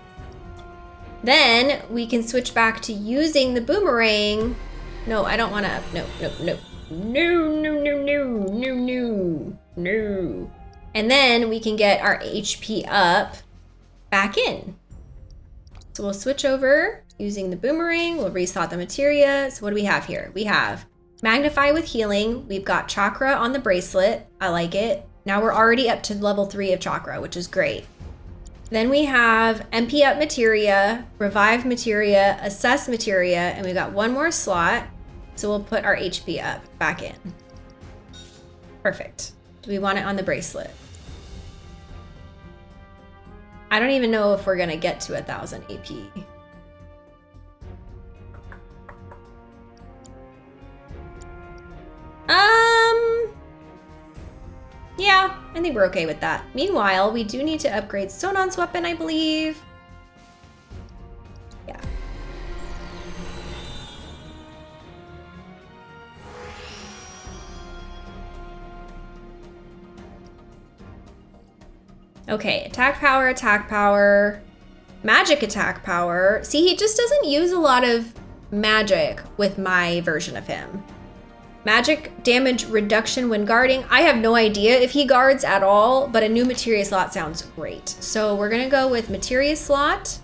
Then we can switch back to using the boomerang. No, I don't want to. No, no, no. No, no, no, no, no, no, no. And then we can get our HP up back in. So we'll switch over using the boomerang. We'll reslot the materia. So what do we have here? We have Magnify with healing. We've got chakra on the bracelet. I like it. Now we're already up to level three of chakra, which is great. Then we have MP up materia, revive materia, assess materia, and we've got one more slot. So we'll put our HP up back in. Perfect. Do we want it on the bracelet? I don't even know if we're gonna get to a thousand AP. Um, yeah, I think we're okay with that. Meanwhile, we do need to upgrade Sonon's weapon, I believe. Okay, attack power, attack power, magic attack power. See, he just doesn't use a lot of magic with my version of him. Magic damage reduction when guarding. I have no idea if he guards at all, but a new materia slot sounds great. So we're gonna go with materia slot.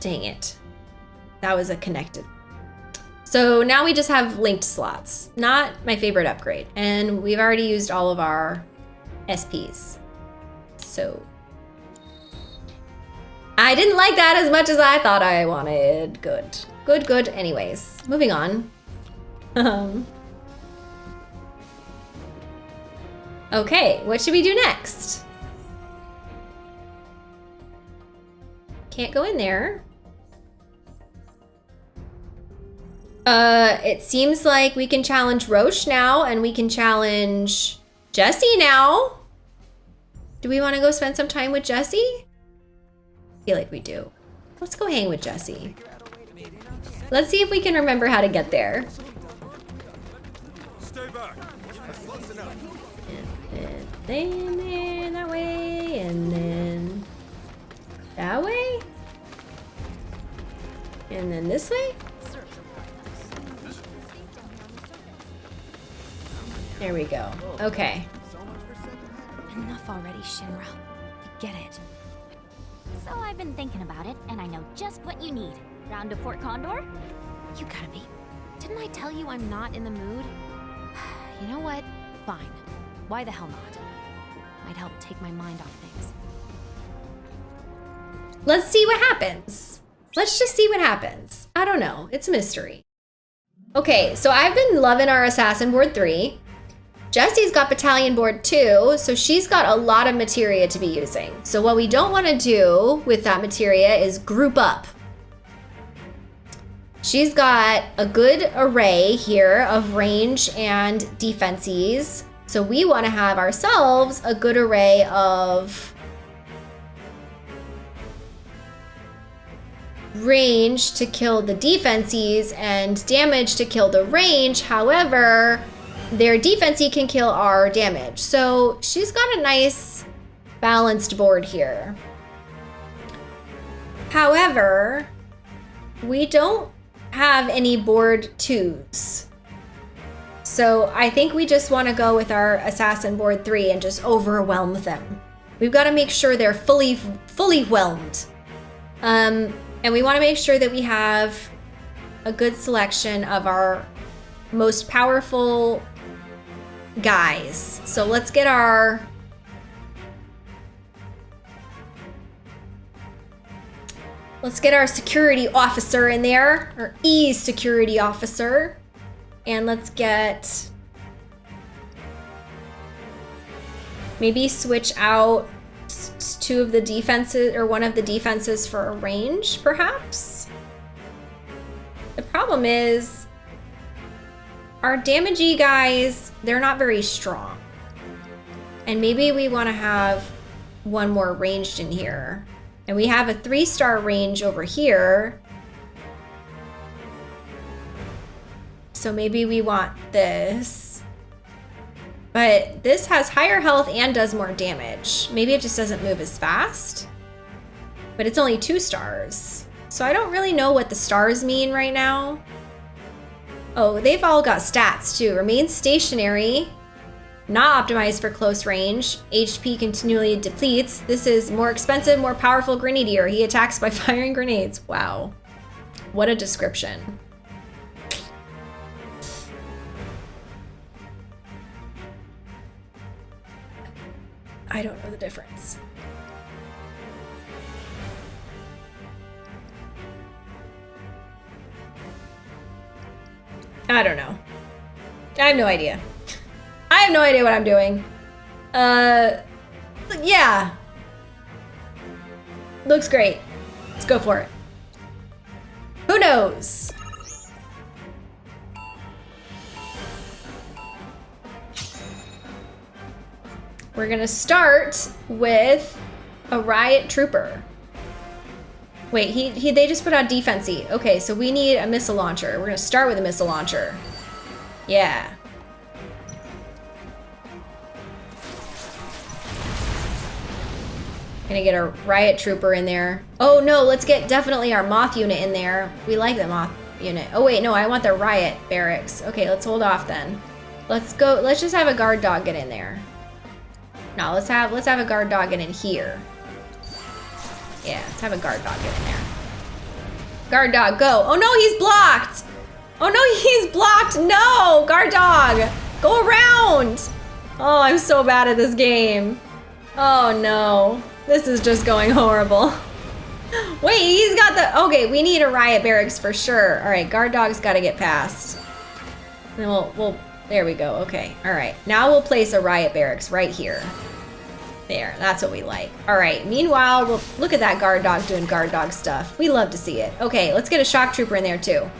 Dang it. That was a connected. So now we just have linked slots. Not my favorite upgrade. And we've already used all of our SPs. So I didn't like that as much as I thought I wanted. Good. Good, good. Anyways, moving on. Um. Okay, what should we do next? Can't go in there. Uh, it seems like we can challenge Roche now, and we can challenge Jesse now. Do we want to go spend some time with Jesse? I feel like we do. Let's go hang with Jesse. Let's see if we can remember how to get there. Stay back. And then that way, and then that way, and then this way. There we go. Okay. Enough already, Shinra. Get it. So I've been thinking about it, and I know just what you need. Round to Fort Condor? You gotta be. Didn't I tell you I'm not in the mood? you know what? Fine. Why the hell not? Might help take my mind off things. Let's see what happens. Let's just see what happens. I don't know. It's a mystery. Okay, so I've been loving our Assassin Board 3. Jesse's got Battalion Board too, so she's got a lot of materia to be using. So what we don't want to do with that materia is group up. She's got a good array here of range and defenses. So we want to have ourselves a good array of range to kill the defenses and damage to kill the range. However, their defensey can kill our damage. So she's got a nice balanced board here. However, we don't have any board twos. So I think we just want to go with our assassin board three and just overwhelm them. We've got to make sure they're fully, fully whelmed. Um, and we want to make sure that we have a good selection of our most powerful guys. So let's get our... Let's get our security officer in there, our E security officer. And let's get... Maybe switch out two of the defenses, or one of the defenses for a range, perhaps? The problem is, our damagey guys, they're not very strong. And maybe we want to have one more ranged in here. And we have a three star range over here. So maybe we want this. But this has higher health and does more damage. Maybe it just doesn't move as fast. But it's only two stars. So I don't really know what the stars mean right now. Oh, they've all got stats too. Remain stationary. Not optimized for close range. HP continually depletes. This is more expensive, more powerful Grenadier. He attacks by firing grenades. Wow. What a description. I don't know the difference. I don't know. I have no idea. I have no idea what I'm doing. Uh, yeah. Looks great. Let's go for it. Who knows? We're gonna start with a riot trooper. Wait, he, he they just put out defensey. Okay, so we need a missile launcher. We're gonna start with a missile launcher. Yeah. Gonna get a riot trooper in there. Oh no, let's get definitely our moth unit in there. We like the moth unit. Oh wait, no, I want the riot barracks. Okay, let's hold off then. Let's go, let's just have a guard dog get in there. No, let's have, let's have a guard dog get in here. Yeah, let's have a guard dog get in there. Guard dog, go. Oh no, he's blocked. Oh no, he's blocked. No, guard dog, go around. Oh, I'm so bad at this game. Oh no, this is just going horrible. Wait, he's got the, okay, we need a riot barracks for sure. All right, guard dog's got to get past. Then we'll, we'll, there we go. Okay, all right. Now we'll place a riot barracks right here. There, that's what we like. All right, meanwhile, we'll look at that guard dog doing guard dog stuff. We love to see it. Okay, let's get a shock trooper in there too.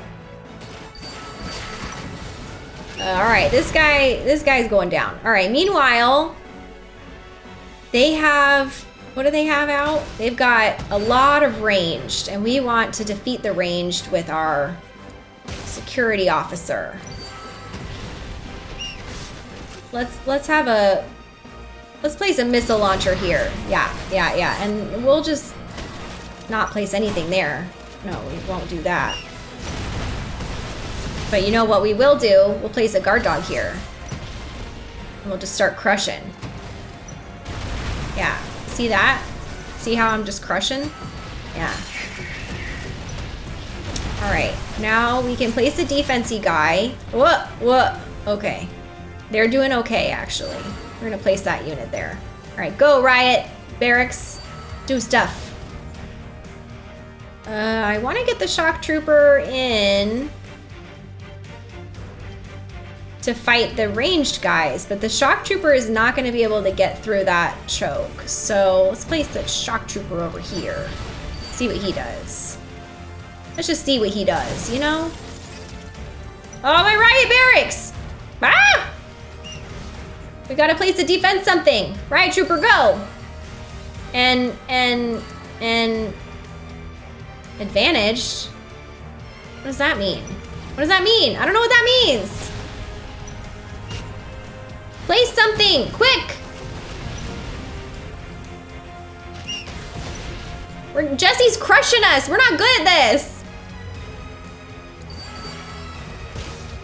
Uh, all right, this guy, this guy's going down. All right, meanwhile, they have, what do they have out? They've got a lot of ranged, and we want to defeat the ranged with our security officer. Let's let's have a let's place a missile launcher here. Yeah, yeah, yeah, and we'll just not place anything there. No, we won't do that. But you know what we will do? We'll place a guard dog here. And we'll just start crushing. Yeah. See that? See how I'm just crushing? Yeah. Alright. Now we can place a defensey guy. Whoa! Whoa! Okay. They're doing okay, actually. We're gonna place that unit there. Alright, go, Riot! Barracks! Do stuff. Uh, I want to get the shock trooper in to fight the ranged guys, but the shock trooper is not to be able to get through that choke. So let's place the shock trooper over here. See what he does. Let's just see what he does, you know? Oh, my riot barracks! Ah! We gotta place a defense something. Riot trooper, go! And, and, and... Advantaged? What does that mean? What does that mean? I don't know what that means. Place something, quick! We're, Jesse's crushing us. We're not good at this.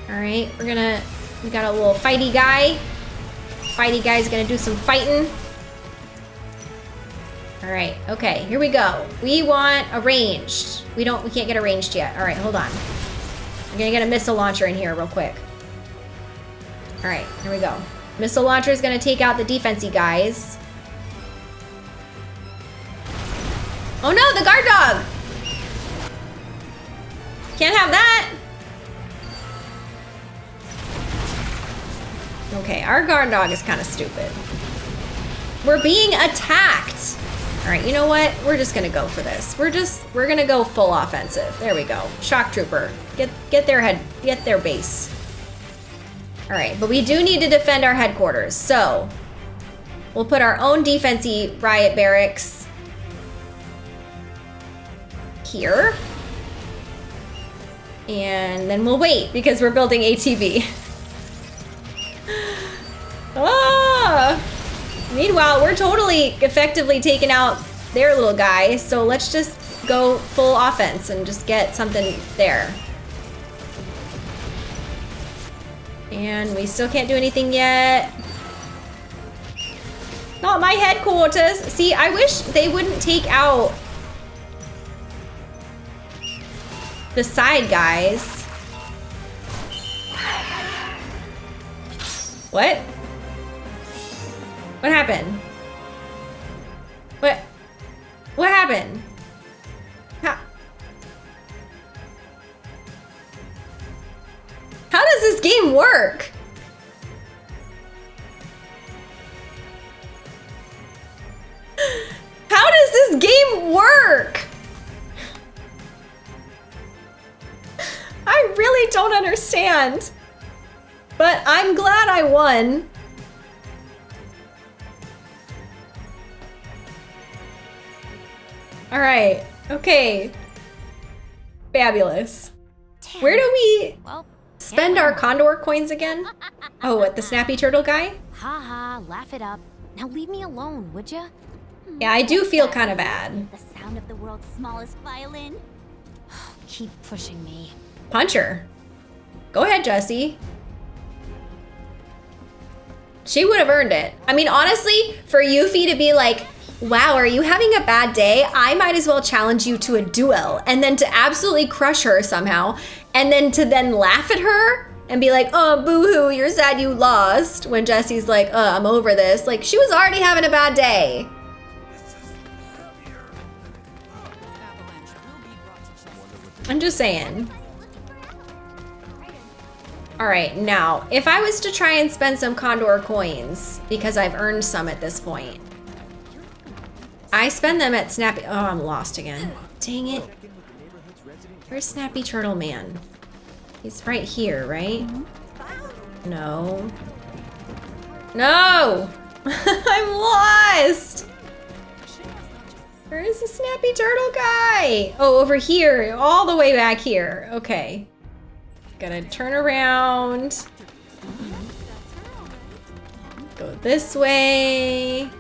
All right, we're gonna, we got a little fighty guy. Fighty guy's gonna do some fighting. All right, okay, here we go. We want a ranged. We don't, we can't get a ranged yet. All right, hold on. I'm gonna get a missile launcher in here real quick. All right, here we go. Missile launcher is gonna take out the defensey guys. Oh no, the guard dog! Can't have that! Okay, our guard dog is kind of stupid. We're being attacked! Alright, you know what? We're just gonna go for this. We're just, we're gonna go full offensive. There we go. Shock Trooper. Get, get their head, get their base. Alright, but we do need to defend our headquarters, so... We'll put our own defensey riot barracks here. And then we'll wait because we're building ATB. ah! Meanwhile, we're totally effectively taking out their little guy, so let's just go full offense and just get something there. And we still can't do anything yet. Not my headquarters. See, I wish they wouldn't take out the side guys. What? What happened? What? What happened? How? How does this game work? How does this game work? I really don't understand. But I'm glad I won. All right. Okay. Fabulous. Where do we spend our condor coins again? Oh, what, the snappy turtle guy? Ha ha, laugh it up. Now leave me alone, would ya? Yeah, I do feel kind of bad. The sound of the world's smallest violin. Keep pushing me. Punch her. Go ahead, Jesse. She would have earned it. I mean, honestly, for Yuffie to be like, wow, are you having a bad day? I might as well challenge you to a duel. And then to absolutely crush her somehow. And then to then laugh at her and be like, oh, boo-hoo, you're sad you lost. When Jesse's like, uh, I'm over this. Like, she was already having a bad day. I'm just saying. All right, now, if I was to try and spend some Condor coins, because I've earned some at this point, I spend them at Snappy. Oh, I'm lost again. Dang it. Where's Snappy Turtle Man? He's right here, right? No. No! I'm lost! Where is the Snappy Turtle guy? Oh, over here. All the way back here. Okay. Gotta turn around. Go this way.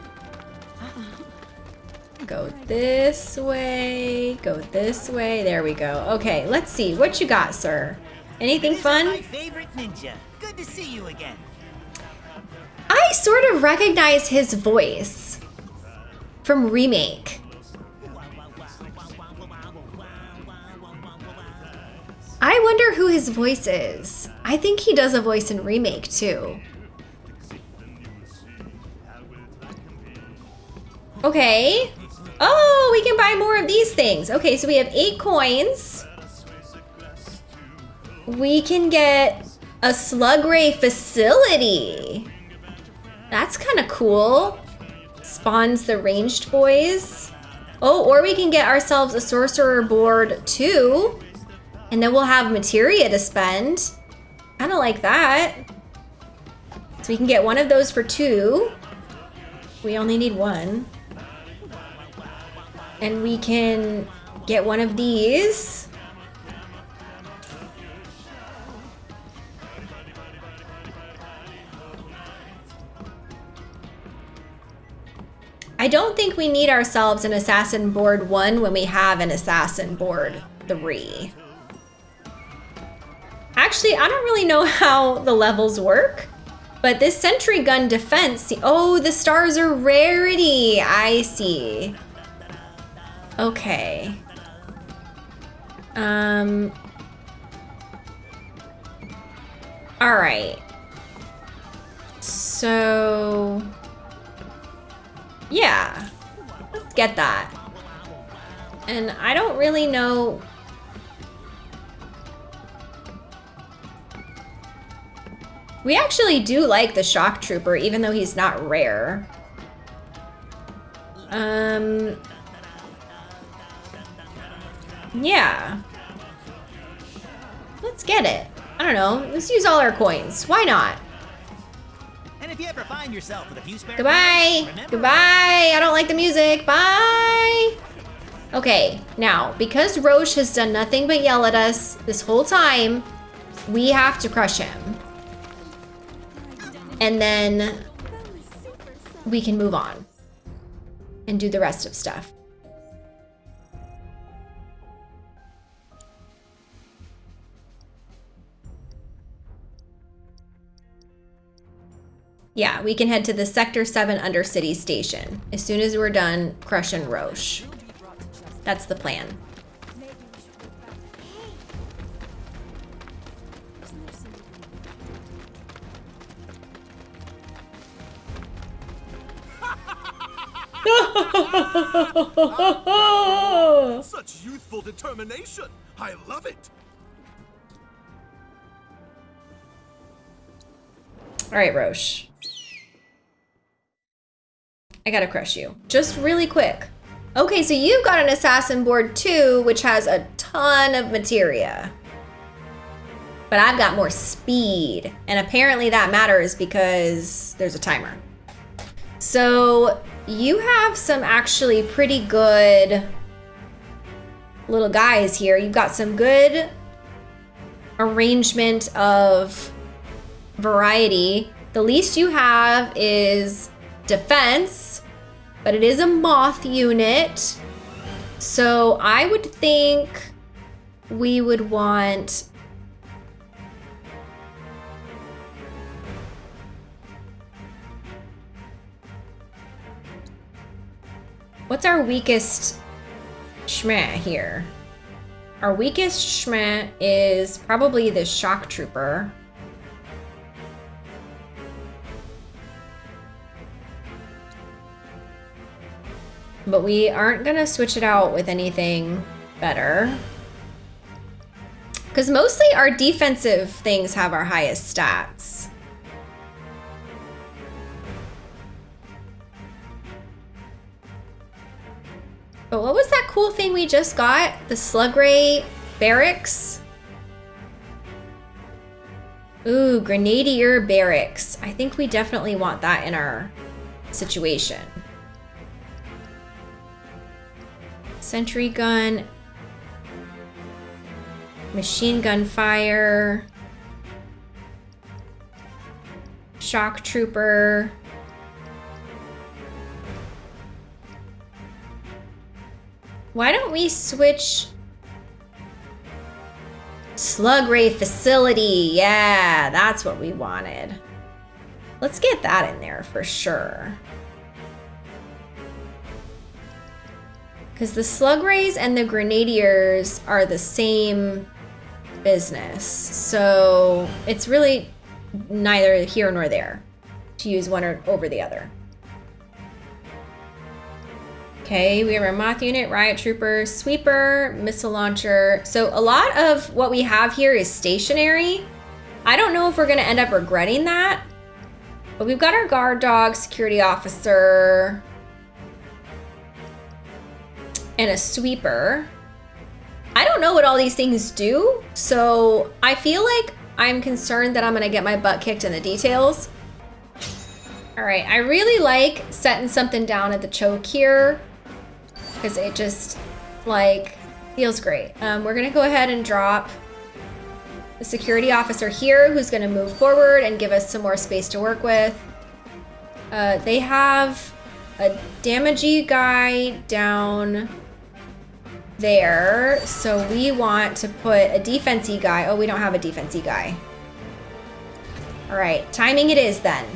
Go this way. Go this way. There we go. Okay, let's see. What you got, sir? Anything fun? My favorite ninja. Good to see you again. I sort of recognize his voice from Remake. I wonder who his voice is. I think he does a voice in Remake too. Okay. Oh, we can buy more of these things. Okay, so we have eight coins. We can get a slug ray facility. That's kind of cool. Spawns the ranged boys. Oh, or we can get ourselves a sorcerer board too. And then we'll have materia to spend. Kind of like that. So we can get one of those for two. We only need one. And we can get one of these. I don't think we need ourselves an assassin board one when we have an assassin board three. Actually, I don't really know how the levels work, but this sentry gun defense, oh, the stars are rarity. I see. Okay. Um. All right. So, yeah, let's get that. And I don't really know We actually do like the Shock Trooper, even though he's not rare. Um... Yeah. Let's get it. I don't know. Let's use all our coins. Why not? And if you ever find yourself with a few spare Goodbye. Goodbye. I don't like the music. Bye. Okay, now, because Roche has done nothing but yell at us this whole time, we have to crush him. And then we can move on and do the rest of stuff. Yeah, we can head to the Sector 7 Undercity Station as soon as we're done crushing Roche. That's the plan. Such youthful determination! I love it! All right, Roche. I gotta crush you. Just really quick. Okay, so you've got an assassin board too, which has a ton of materia. But I've got more speed. And apparently that matters because there's a timer. So you have some actually pretty good little guys here. You've got some good arrangement of variety. The least you have is defense, but it is a moth unit. So I would think we would want What's our weakest schmeh here? Our weakest schmeh is probably the shock trooper. But we aren't gonna switch it out with anything better. Because mostly our defensive things have our highest stats. But what was that cool thing we just got? The Slugray Barracks? Ooh, Grenadier Barracks. I think we definitely want that in our situation. Sentry gun. Machine gun fire. Shock trooper. Why don't we switch Slug Ray Facility? Yeah, that's what we wanted. Let's get that in there for sure. Because the Slug Rays and the Grenadiers are the same business. So it's really neither here nor there to use one or over the other. Okay, we have our Moth Unit, Riot Trooper, Sweeper, Missile Launcher. So a lot of what we have here is stationary. I don't know if we're gonna end up regretting that, but we've got our Guard Dog, Security Officer, and a Sweeper. I don't know what all these things do, so I feel like I'm concerned that I'm gonna get my butt kicked in the details. All right, I really like setting something down at the choke here because it just like feels great. Um, we're gonna go ahead and drop the security officer here who's gonna move forward and give us some more space to work with. Uh, they have a damagey guy down there. So we want to put a defensey guy. Oh, we don't have a defensey guy. All right, timing it is then.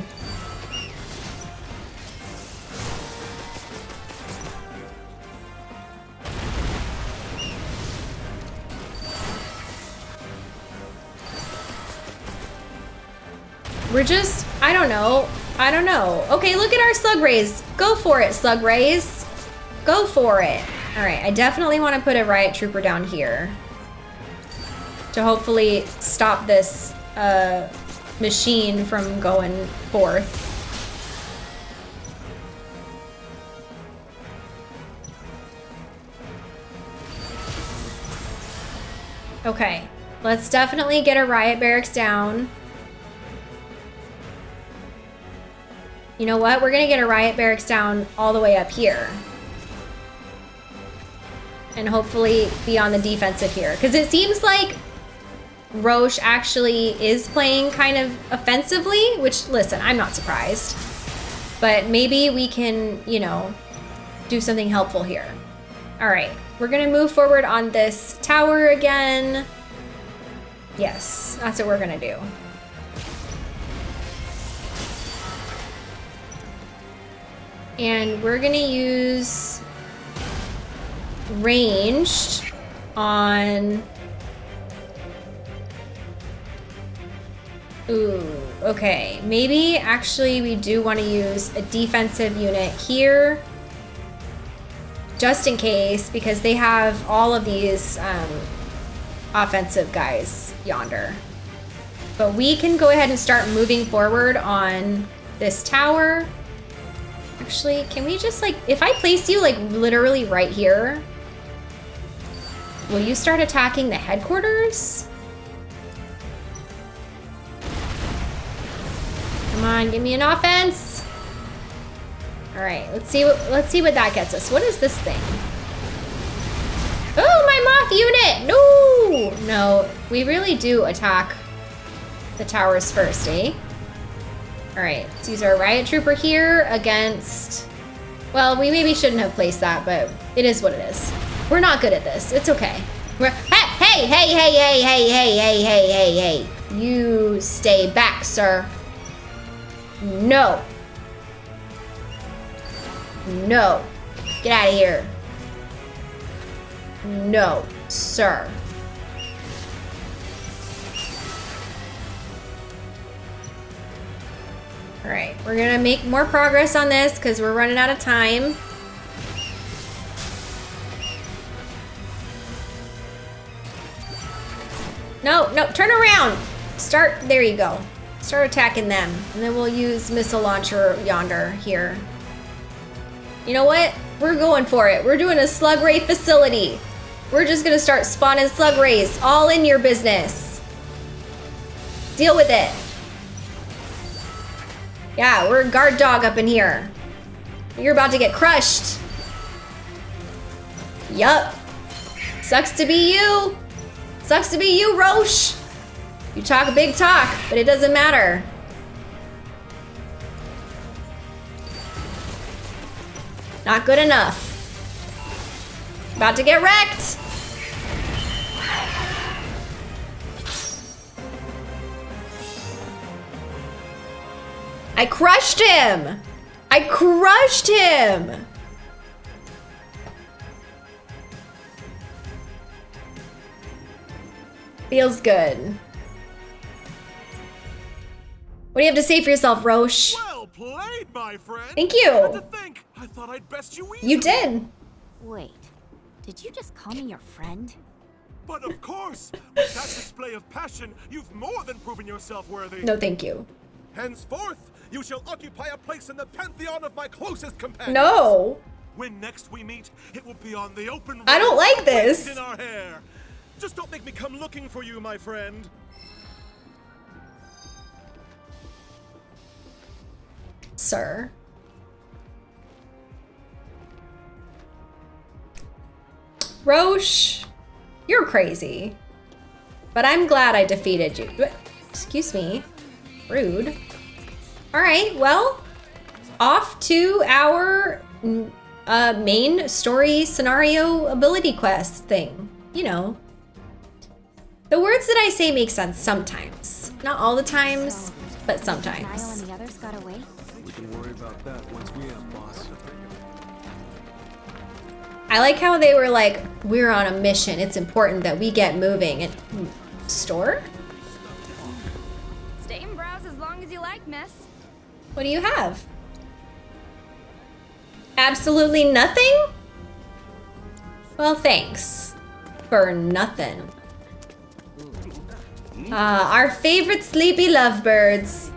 We're just, I don't know. I don't know. Okay, look at our slug rays. Go for it, slug rays. Go for it. All right, I definitely want to put a riot trooper down here to hopefully stop this uh, machine from going forth. Okay, let's definitely get a riot barracks down. You know what? We're gonna get a riot barracks down all the way up here. And hopefully be on the defensive here. Because it seems like Roche actually is playing kind of offensively, which, listen, I'm not surprised. But maybe we can, you know, do something helpful here. All right, we're gonna move forward on this tower again. Yes, that's what we're gonna do. And we're gonna use ranged on... Ooh, okay. Maybe actually we do want to use a defensive unit here. Just in case, because they have all of these um, offensive guys yonder. But we can go ahead and start moving forward on this tower. Actually, can we just like, if I place you like literally right here, will you start attacking the headquarters? Come on, give me an offense. All right, let's see what let's see what that gets us. What is this thing? Oh, my moth unit! No, no, we really do attack the towers first, eh? All right, let's use our riot trooper here against. Well, we maybe shouldn't have placed that, but it is what it is. We're not good at this. It's okay. We're, hey, hey, hey, hey, hey, hey, hey, hey, hey, hey, hey. You stay back, sir. No. No. Get out of here. No, sir. All right, we're gonna make more progress on this because we're running out of time. No, no, turn around. Start, there you go. Start attacking them. And then we'll use missile launcher yonder here. You know what? We're going for it. We're doing a slug ray facility. We're just gonna start spawning slug rays all in your business. Deal with it. Yeah, we're a guard dog up in here. You're about to get crushed. Yup. Sucks to be you. Sucks to be you, Roche. You talk a big talk, but it doesn't matter. Not good enough. About to get wrecked. I crushed him. I crushed him. Feels good. What do you have to say for yourself, Roche? Well played, my friend. Thank you. Had to think. I thought I'd best you easily. You did. Wait, did you just call me your friend? But of course, with that display of passion, you've more than proven yourself worthy. No, thank you. Henceforth, you shall occupy a place in the pantheon of my closest companions. No. When next we meet, it will be on the open. I don't like this. In our hair. Just don't make me come looking for you, my friend. Sir. Roche, you're crazy. But I'm glad I defeated you. Excuse me. Rude. All right, well, off to our mm, uh, main story scenario ability quest thing. You know. The words that I say make sense sometimes. Not all the times, but sometimes. and the others got away? We can worry about that once we have boss. I like how they were like, we're on a mission. It's important that we get moving. And hmm, store? Stay and browse as long as you like, miss. What do you have? Absolutely nothing? Well, thanks. For nothing. Ah, our favorite sleepy lovebirds.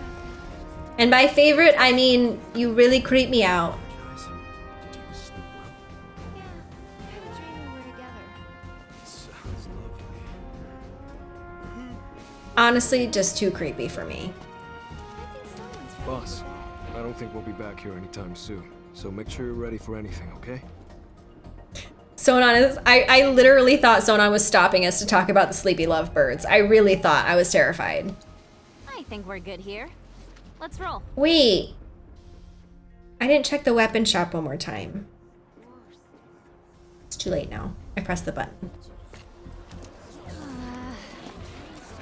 And by favorite, I mean you really creep me out. Honestly, just too creepy for me. Boss, I don't think we'll be back here anytime soon. So make sure you're ready for anything, okay? Sonon is, I, I literally thought Sonon was stopping us to talk about the sleepy lovebirds. I really thought I was terrified. I think we're good here. Let's roll. Wait. I didn't check the weapon shop one more time. It's too late now. I pressed the button. Uh,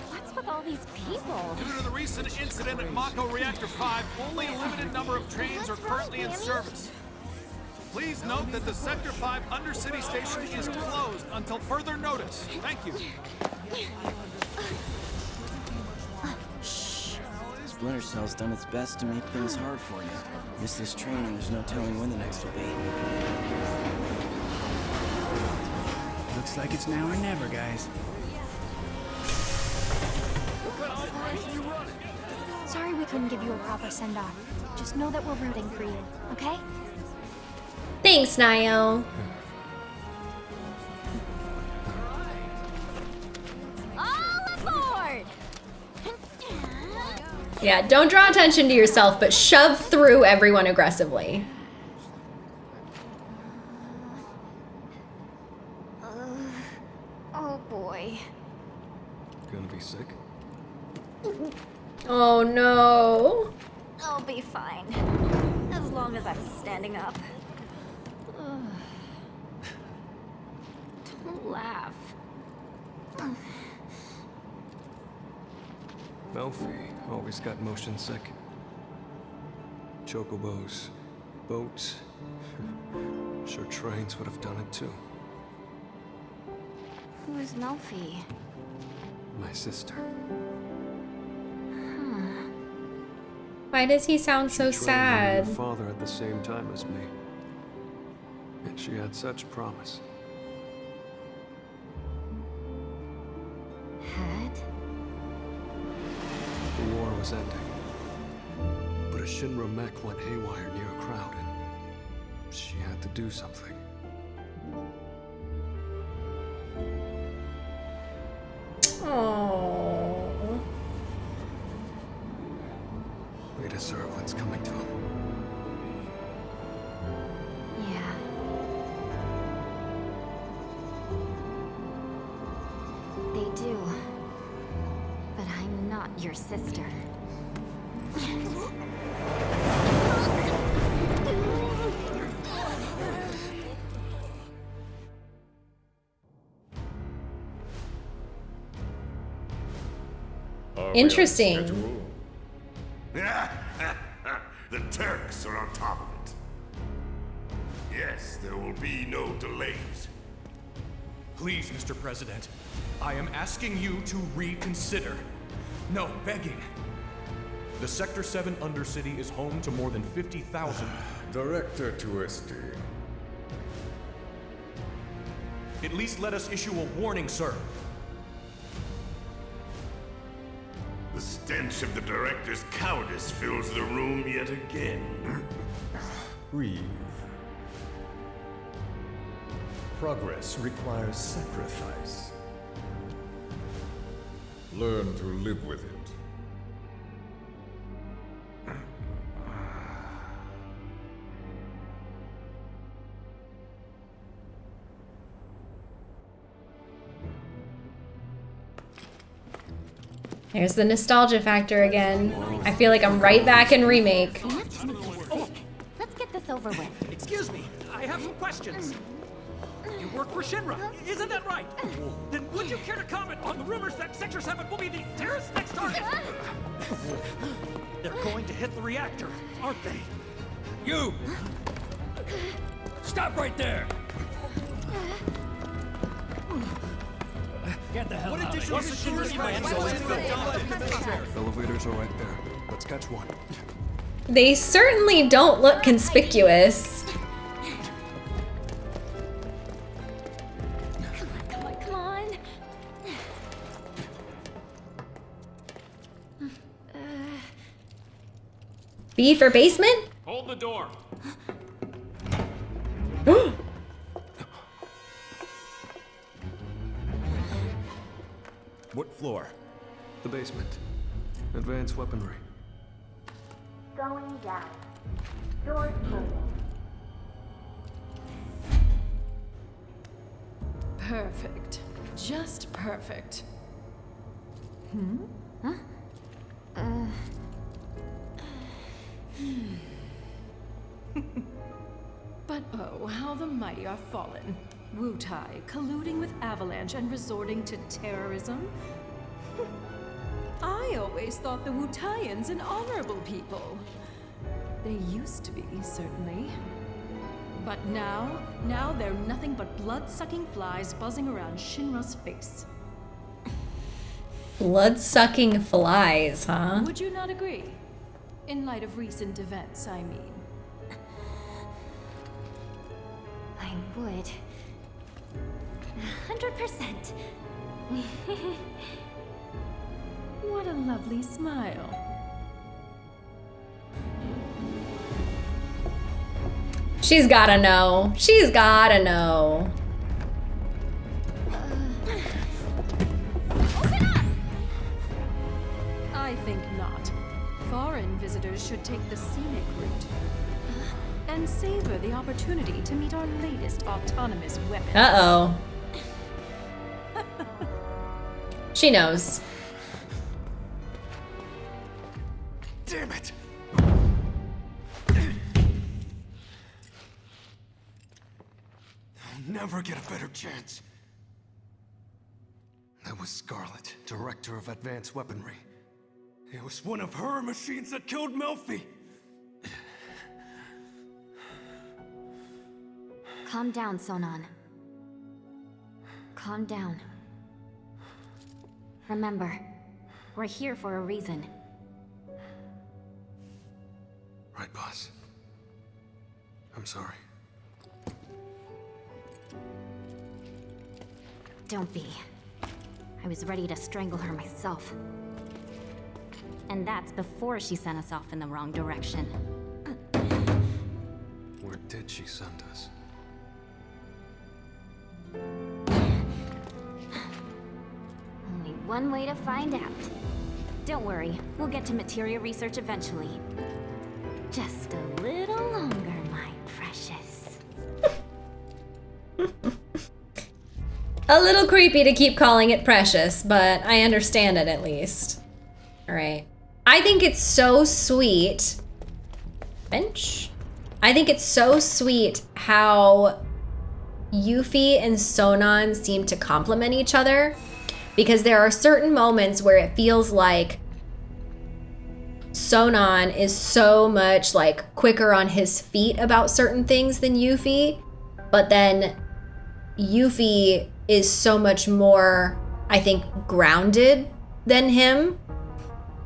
what's with all these people? Due to the recent incident at Mako Reactor 5, only a limited number of trains are currently in service. Please note that the Sector 5 Undercity Station is closed until further notice. Thank you. Shh. Splinter Cell's done its best to make things hard for you. Miss this train and there's no telling when the next will be. Looks like it's now or never, guys. Sorry we couldn't give you a proper send-off. Just know that we're rooting for you, okay? Thanks, Niall. Yeah, don't draw attention to yourself, but shove through everyone aggressively. Uh, oh boy. Gonna be sick? Oh no. I'll be fine. As long as I'm standing up. Ugh. Don't laugh. Melphie always got motion sick. Chocobos, boats. Sure trains would have done it too. Who's Melphie? My sister. Why does he sound so She trained under your sad? father at the same time as me. And she had such promise. Was ending. But a Shinra mech went haywire near a crowd, and she had to do something. Oh. We deserve what's coming to him. Yeah. They do. But I'm not your sister. Interesting. the Turks are on top of it. Yes, there will be no delays. Please, Mr. President, I am asking you to reconsider. No, begging. The Sector 7 Undercity is home to more than 50,000. Director Tuesti. At least let us issue a warning, sir. Stench of the director's cowardice fills the room yet again. Breathe. Progress requires sacrifice. Learn to live with it. There's the nostalgia factor again. I feel like I'm right back in remake. Let's get this over with. Excuse me, I have some questions. You work for Shinra, isn't that right? Then would you care to comment on the rumors that Sector 7 will be the terrorist next target? They're going to hit the reactor, aren't they? You! Stop right there! Get the hell What out of additional here. security What's the plans Shinra's are plan? Elevators are right there. Let's catch one. They certainly don't look conspicuous. Come on, come on. B for basement? Hold the door. Floor? The basement. Advanced weaponry. Going down. Doors closing. Perfect. Just perfect. Hmm? Huh? Uh. But oh, how the mighty are fallen. Wutai colluding with Avalanche and resorting to terrorism? I always thought the Wutaians an honorable people. They used to be, certainly. But now, now they're nothing but blood-sucking flies buzzing around Shinra's face. Blood sucking flies, huh? Would you not agree? In light of recent events, I mean. I would. A Hundred percent. What a lovely smile. She's gotta know. She's gotta know. I think not. Foreign visitors should take the scenic route and savor the opportunity to meet our latest autonomous weapon. Uh-oh. she knows. Damn it! I'll never get a better chance. That was Scarlet, Director of Advanced Weaponry. It was one of her machines that killed Melphie! Calm down, Sonon. Calm down. Remember, we're here for a reason. Right, boss. I'm sorry. Don't be. I was ready to strangle her myself. And that's before she sent us off in the wrong direction. Where did she send us? Only one way to find out. Don't worry, we'll get to materia research eventually. Just a little longer, my precious. A little creepy to keep calling it precious, but I understand it at least. All right. I think it's so sweet. Bench? I think it's so sweet how Yuffie and Sonon seem to complement each other because there are certain moments where it feels like Sonon is so much like quicker on his feet about certain things than Yuffie, but then Yuffie is so much more, I think, grounded than him.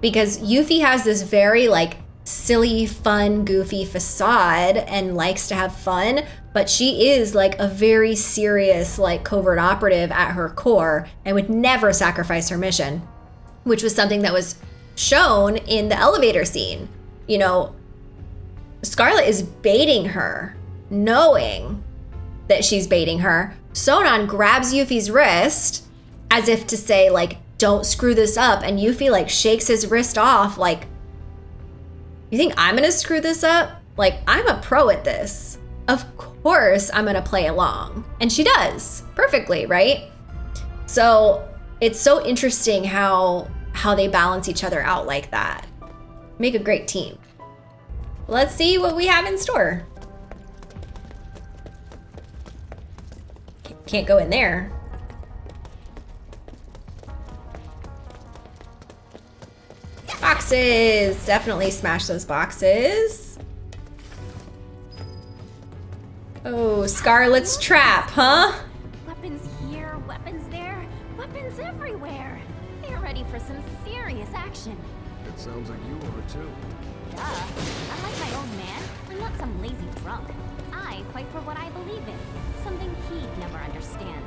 Because Yuffie has this very like silly, fun, goofy facade and likes to have fun, but she is like a very serious, like covert operative at her core and would never sacrifice her mission, which was something that was shown in the elevator scene. You know, Scarlet is baiting her, knowing that she's baiting her. Sonon grabs Yuffie's wrist as if to say, like, don't screw this up. And Yuffie, like, shakes his wrist off, like, you think I'm gonna screw this up? Like, I'm a pro at this. Of course I'm gonna play along. And she does perfectly, right? So it's so interesting how how they balance each other out like that. Make a great team. Let's see what we have in store. Can't go in there. Boxes! Definitely smash those boxes. Oh, Scarlet's trap, huh? Weapons here, weapons there, weapons everywhere. They're ready for some action. It sounds like you are too. Duh. I'm like my old man. I'm not some lazy drunk. I fight for what I believe in. Something he'd never understand.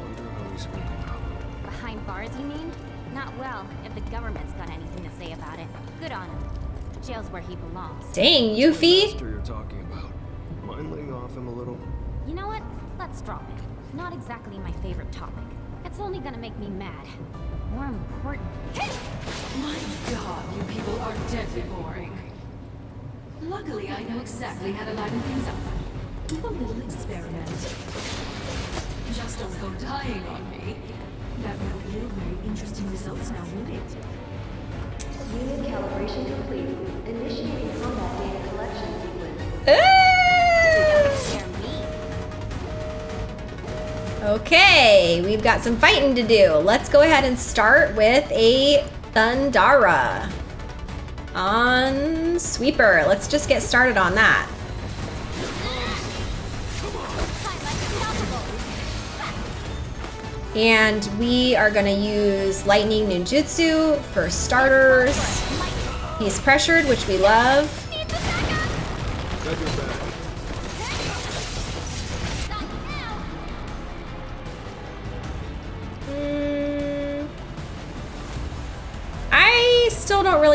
Wonder how he's holding up. Behind bars, you mean? Not well, if the government's got anything to say about it. Good on him. Jail's where he belongs. Dang, Yuffie. Master you're talking about. Mind laying off him a little? You know what? Let's drop it. Not exactly my favorite topic. It's only gonna make me mad. More important. My god, you people are deadly boring. Luckily, I know exactly how to liven things up. Do a little experiment. Just don't go dying on me. That would yield very interesting results now, would it? Unit calibration complete. Initiating combat data collection sequence. Okay, we've got some fighting to do. Let's go ahead and start with a Thundara on Sweeper. Let's just get started on that. And we are gonna use Lightning Ninjutsu for starters. He's pressured, which we love.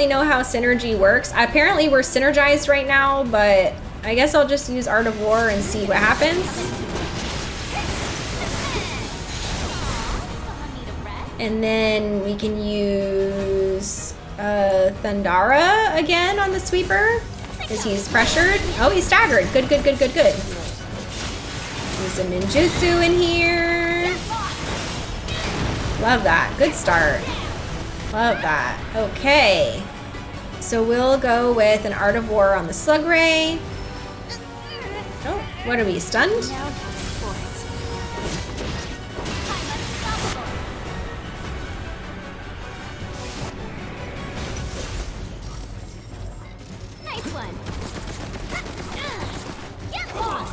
Really know how synergy works. Apparently we're synergized right now, but I guess I'll just use Art of War and see what happens. And then we can use uh, Thundara again on the sweeper. Because he's pressured. Oh, he's staggered. Good, good, good, good, good. Use a ninjutsu in here. Love that. Good start. Love that. Okay. So we'll go with an Art of War on the Slug Ray. Oh, what are we, stunned?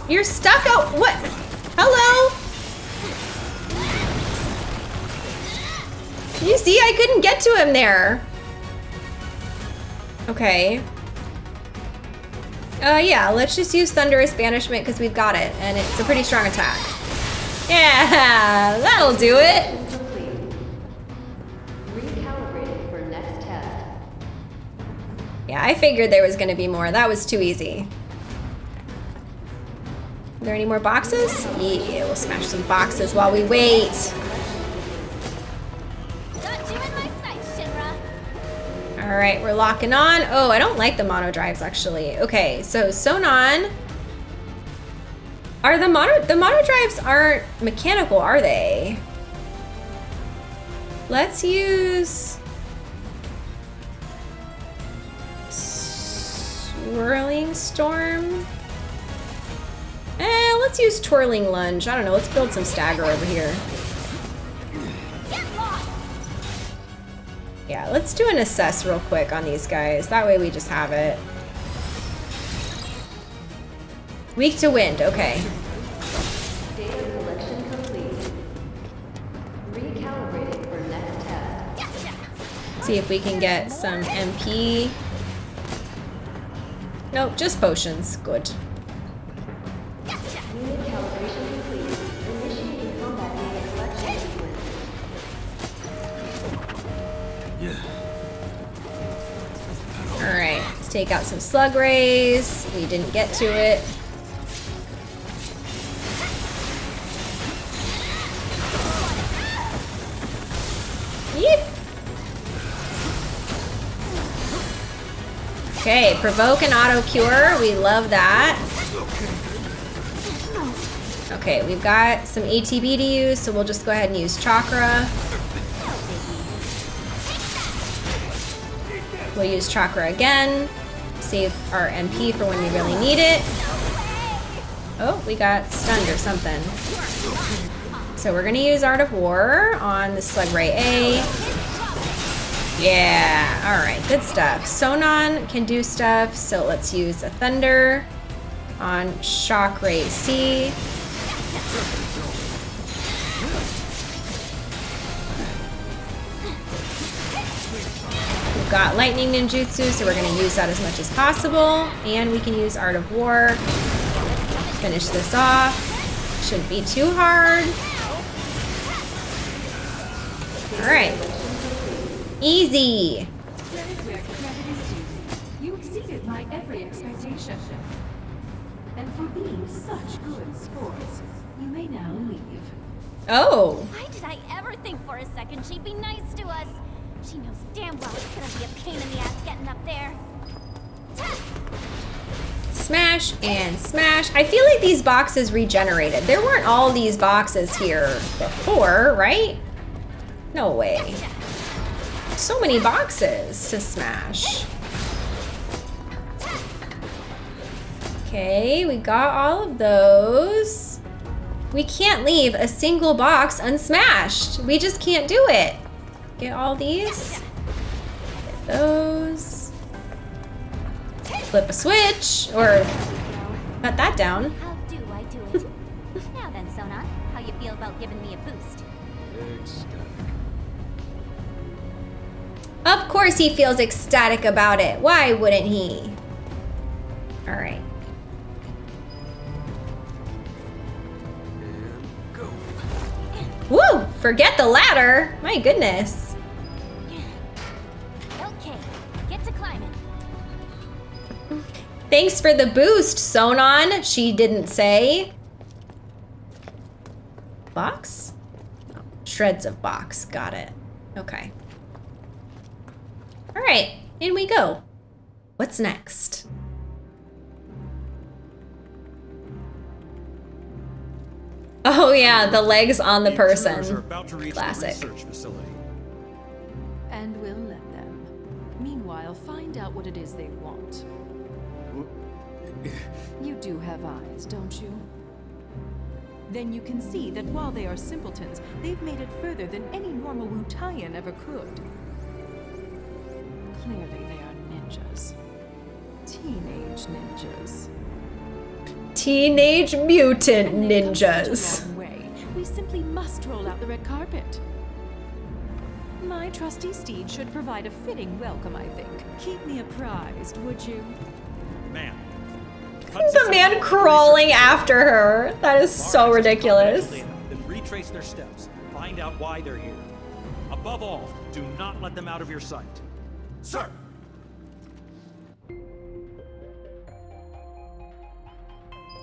You're stuck out. What? Hello? You see, I couldn't get to him there. Okay. Uh, yeah, let's just use Thunderous Banishment because we've got it, and it's a pretty strong attack. Yeah, that'll do it. Recalibrating for next test. Yeah, I figured there was going to be more. That was too easy. Are there any more boxes? Yeah, we'll smash some boxes while we wait. All right, we're locking on. Oh, I don't like the mono drives actually. Okay, so Sonon. Are the mono the mono drives aren't mechanical, are they? Let's use swirling storm. Eh, let's use twirling lunge. I don't know. Let's build some stagger over here. Yeah, let's do an assess real quick on these guys. That way we just have it. Weak to wind, okay. Data collection complete. Recalibrating for next test. See if we can get some MP. Nope, just potions. Good. Alright, let's take out some slug rays. We didn't get to it. Okay, provoke and auto cure. We love that. Okay, we've got some ATB to use, so we'll just go ahead and use chakra. We'll use chakra again. Save our MP for when we really need it. Oh, we got stunned or something. So we're gonna use Art of War on the Slug Ray A. Yeah, all right, good stuff. Sonon can do stuff, so let's use a Thunder on Shock Ray C. We've got Lightning Ninjutsu, so we're gonna use that as much as possible. And we can use Art of War. Finish this off. Shouldn't be too hard. All right. Easy. You exceeded my every expectation. And for being such good sports, you may now leave. Oh. Why did I ever think for a second she'd be nice to us? She knows damn well it's gonna be a pain in the ass getting up there. Smash and smash. I feel like these boxes regenerated. There weren't all these boxes here before, right? No way. So many boxes to smash. Okay, we got all of those. We can't leave a single box unsmashed. We just can't do it. Get all these. Get those. Flip a switch, or cut that down. How do I do it? now then, Sonon, how you feel about giving me a boost? Of course he feels ecstatic about it. Why wouldn't he? All right. Woo! Forget the ladder. My goodness. Thanks for the boost, Sonon. She didn't say. Box? Shreds of box. Got it. Okay. All right, in we go. What's next? Oh yeah, the legs on the person. about to reach Classic. the research facility. And we'll let them. Meanwhile, find out what it is they want. You do have eyes, don't you? Then you can see that while they are simpletons, they've made it further than any normal Wutaian ever could. Clearly they are ninjas. Teenage ninjas. Teenage Mutant And they've come such a Ninjas. way. We simply must roll out the red carpet. My trusty steed should provide a fitting welcome, I think. Keep me apprised, would you? Man. Man crawling after her. That is so ridiculous. Then retrace their steps. Find out why they're here. Above all, do not let them out of your sight. Sir!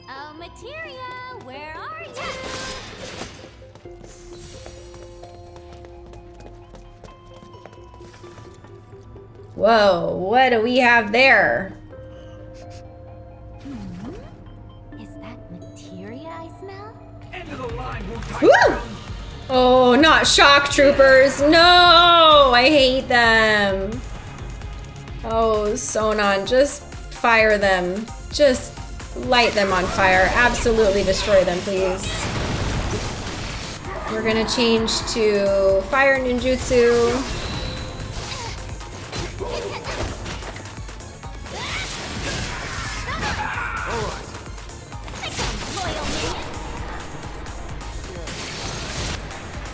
Oh, Materia, where are you? Whoa, what do we have there? Woo! Oh, not shock troopers. No, I hate them. Oh, Sonon, just fire them. Just light them on fire. Absolutely destroy them, please. We're gonna change to fire ninjutsu.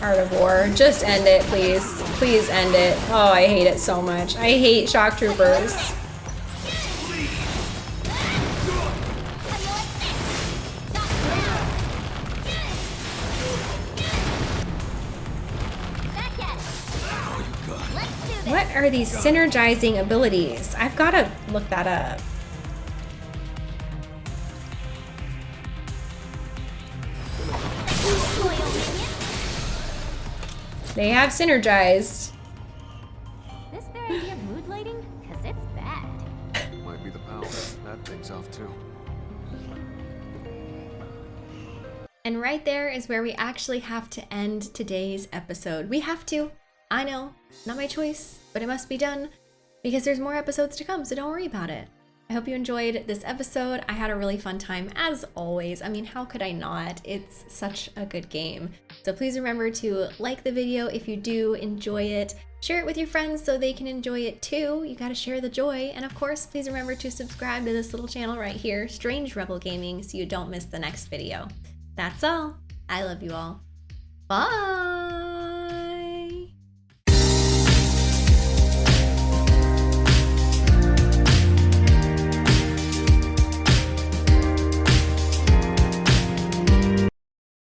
Art of War. Just end it, please. Please end it. Oh, I hate it so much. I hate shock troopers. What are these synergizing abilities? I've got to look that up. They have synergized. This their idea of mood lighting? Cause it's bad. Might be the power. That thing's off too. And right there is where we actually have to end today's episode. We have to. I know, not my choice, but it must be done because there's more episodes to come, so don't worry about it. I hope you enjoyed this episode. I had a really fun time as always. I mean, how could I not? It's such a good game. So please remember to like the video if you do enjoy it. Share it with your friends so they can enjoy it too. You gotta share the joy. And of course, please remember to subscribe to this little channel right here, Strange Rebel Gaming, so you don't miss the next video. That's all. I love you all. Bye.